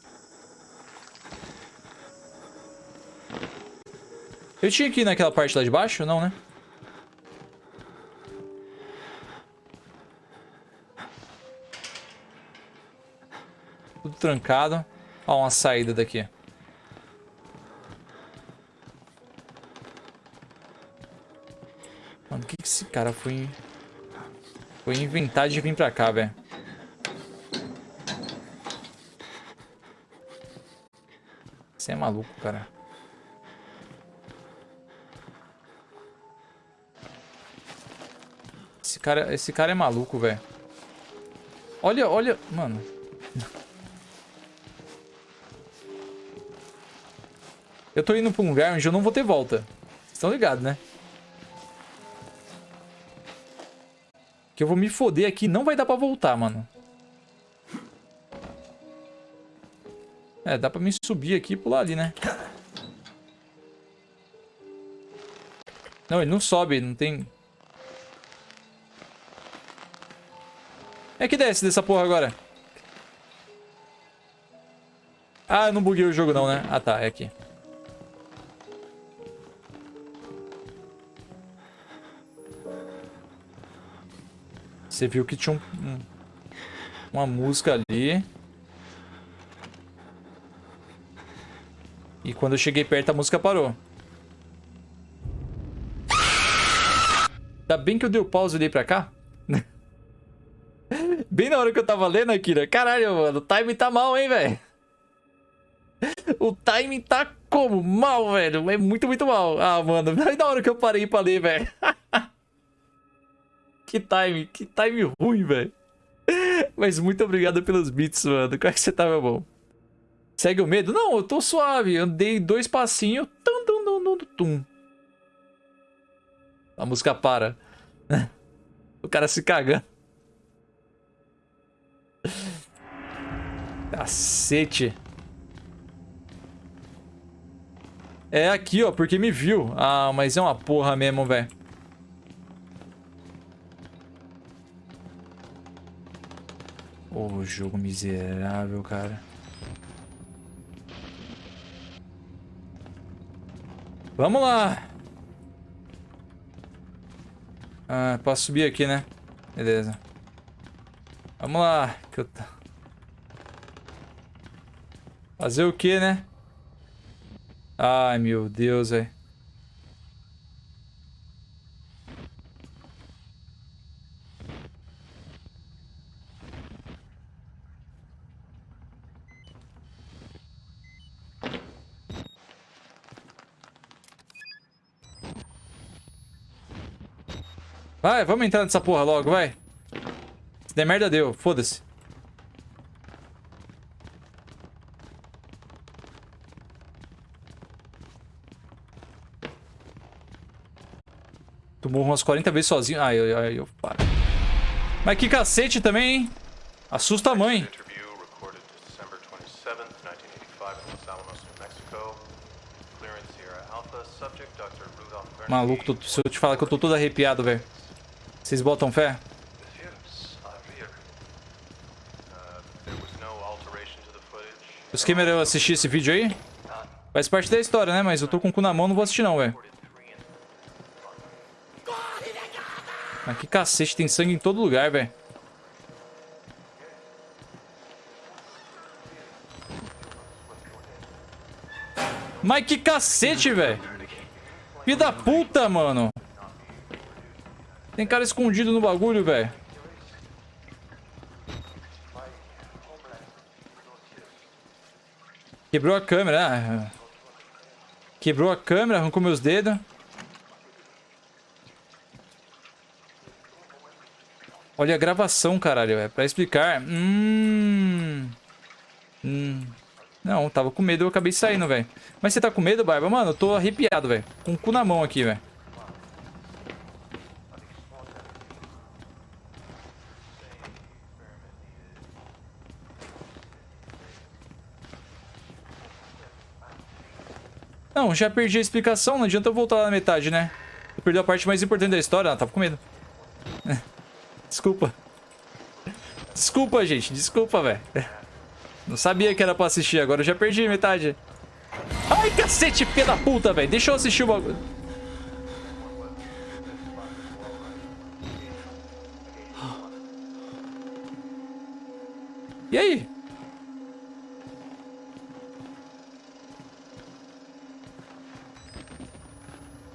Eu tinha que ir naquela parte lá de baixo? Não, né? Tudo trancado. Ó, uma saída daqui. Cara foi... Foi inventar de vir pra cá, velho. Você é maluco, cara. Esse cara, esse cara é maluco, velho. Olha, olha... Mano... Eu tô indo pra um lugar onde eu não vou ter volta. Vocês estão ligados, né? Que eu vou me foder aqui. Não vai dar pra voltar, mano. É, dá pra me subir aqui e pular ali, né? Não, ele não sobe. Não tem... É que desce dessa porra agora. Ah, eu não buguei o jogo não, né? Ah, tá. É aqui. Você viu que tinha um, um- uma música ali. E quando eu cheguei perto, a música parou. Ainda bem que eu dei o pause e olhei pra cá. (laughs) Bem na hora que eu tava lendo, Akira. Caralho, mano, o time tá mal, hein, velho? O time tá como? Mal, velho. É muito, muito mal. Ah, mano, (laughs) na hora que eu parei pra ler, velho. (laughs) que time, que time ruim, velho. Mas muito obrigado pelos beats, mano. Como é que você tá, meu bom? Segue o medo? Não, eu tô suave. Andei dois passinhos. Tum, tum, tum, tum, tum. A música para. (laughs) O cara se cagando. Cacete. É aqui, ó, porque me viu. Ah, mas é uma porra mesmo, velho. Ô, jogo miserável, cara. Vamos lá. Ah, posso subir aqui, né? Beleza. Vamos lá. Que eu... tá- Fazer o que, né? Ai, meu Deus, velho. Vai, vamos entrar nessa porra logo, vai. Se der merda, deu. Foda-se. Tu morro umas 40 vezes sozinho. Ai, ai, ai, eu paro. Mas que cacete também, hein? Assusta a mãe. Interview recorded December 27th, 1985 in Los Alamos, New Mexico. Clearance Sierra Alpha. Subject Dr. Rudolph Bernstein. Maluco, se eu te falar que eu tô todo arrepiado, velho. Vocês botam fé? Yes, I rear. There was no alteration to the footage. O esquema era eu assistir esse vídeo aí? Faz parte da história, né? Mas eu tô com o cu na mão, não vou assistir não, velho. Mas que cacete, tem sangue em todo lugar, velho. Mas que cacete, velho. Filho da puta, mano. Tem cara escondido no bagulho, velho. Quebrou a câmera. ah. Quebrou a câmera, arrancou meus dedos. Olha a gravação, caralho. É pra explicar. Hum... Hum... Não, tava com medo, eu acabei saindo, velho. Mas você tá com medo, Barba? Mano, eu tô arrepiado, velho. Com o cu na mão aqui, velho. Não, já perdi a explicação, não adianta eu voltar lá na metade, né? Eu perdi a parte mais importante da história, ah, tava com medo. Desculpa. Desculpa, gente, desculpa, velho. Não sabia que era pra assistir, agora eu já perdi metade. Ai, cacete, filha da puta, velho. Deixa eu assistir o bagulho. E aí?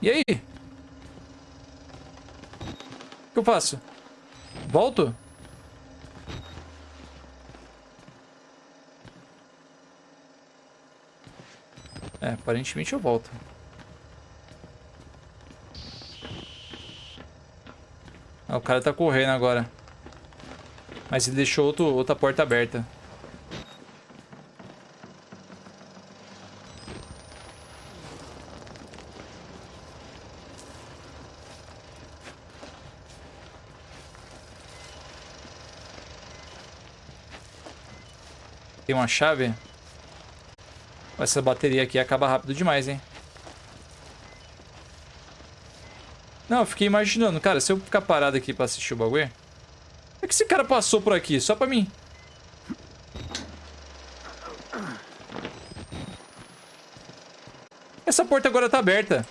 E aí? O que eu faço? Volto? É, aparentemente eu volto. Ah, o cara tá correndo agora. Mas ele deixou outro, outra porta aberta. Tem uma chave? Essa bateria aqui acaba rápido demais, hein? Não, eu fiquei imaginando, cara, se eu ficar parado aqui pra assistir o bagulho... É que esse cara passou por aqui, só pra mim. Essa porta agora tá aberta.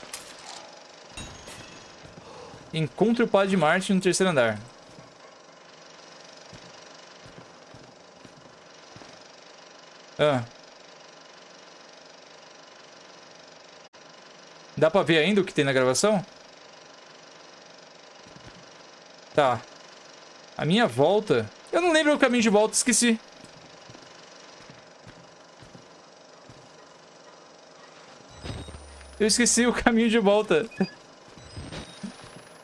Encontre o padre de Marte no terceiro andar. Ah. Dá pra ver ainda o que tem na gravação? Tá. A minha volta... Eu não lembro o caminho de volta, esqueci. Eu esqueci o caminho de volta.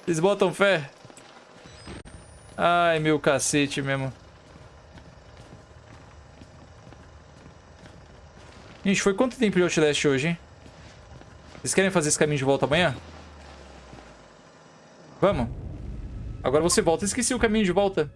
Eles botam fé? Ai, meu cacete mesmo. Gente, foi quanto tempo de Outlast hoje, hein? Vocês querem fazer esse caminho de volta amanhã? Vamos. Agora você volta. Esqueci o caminho de volta.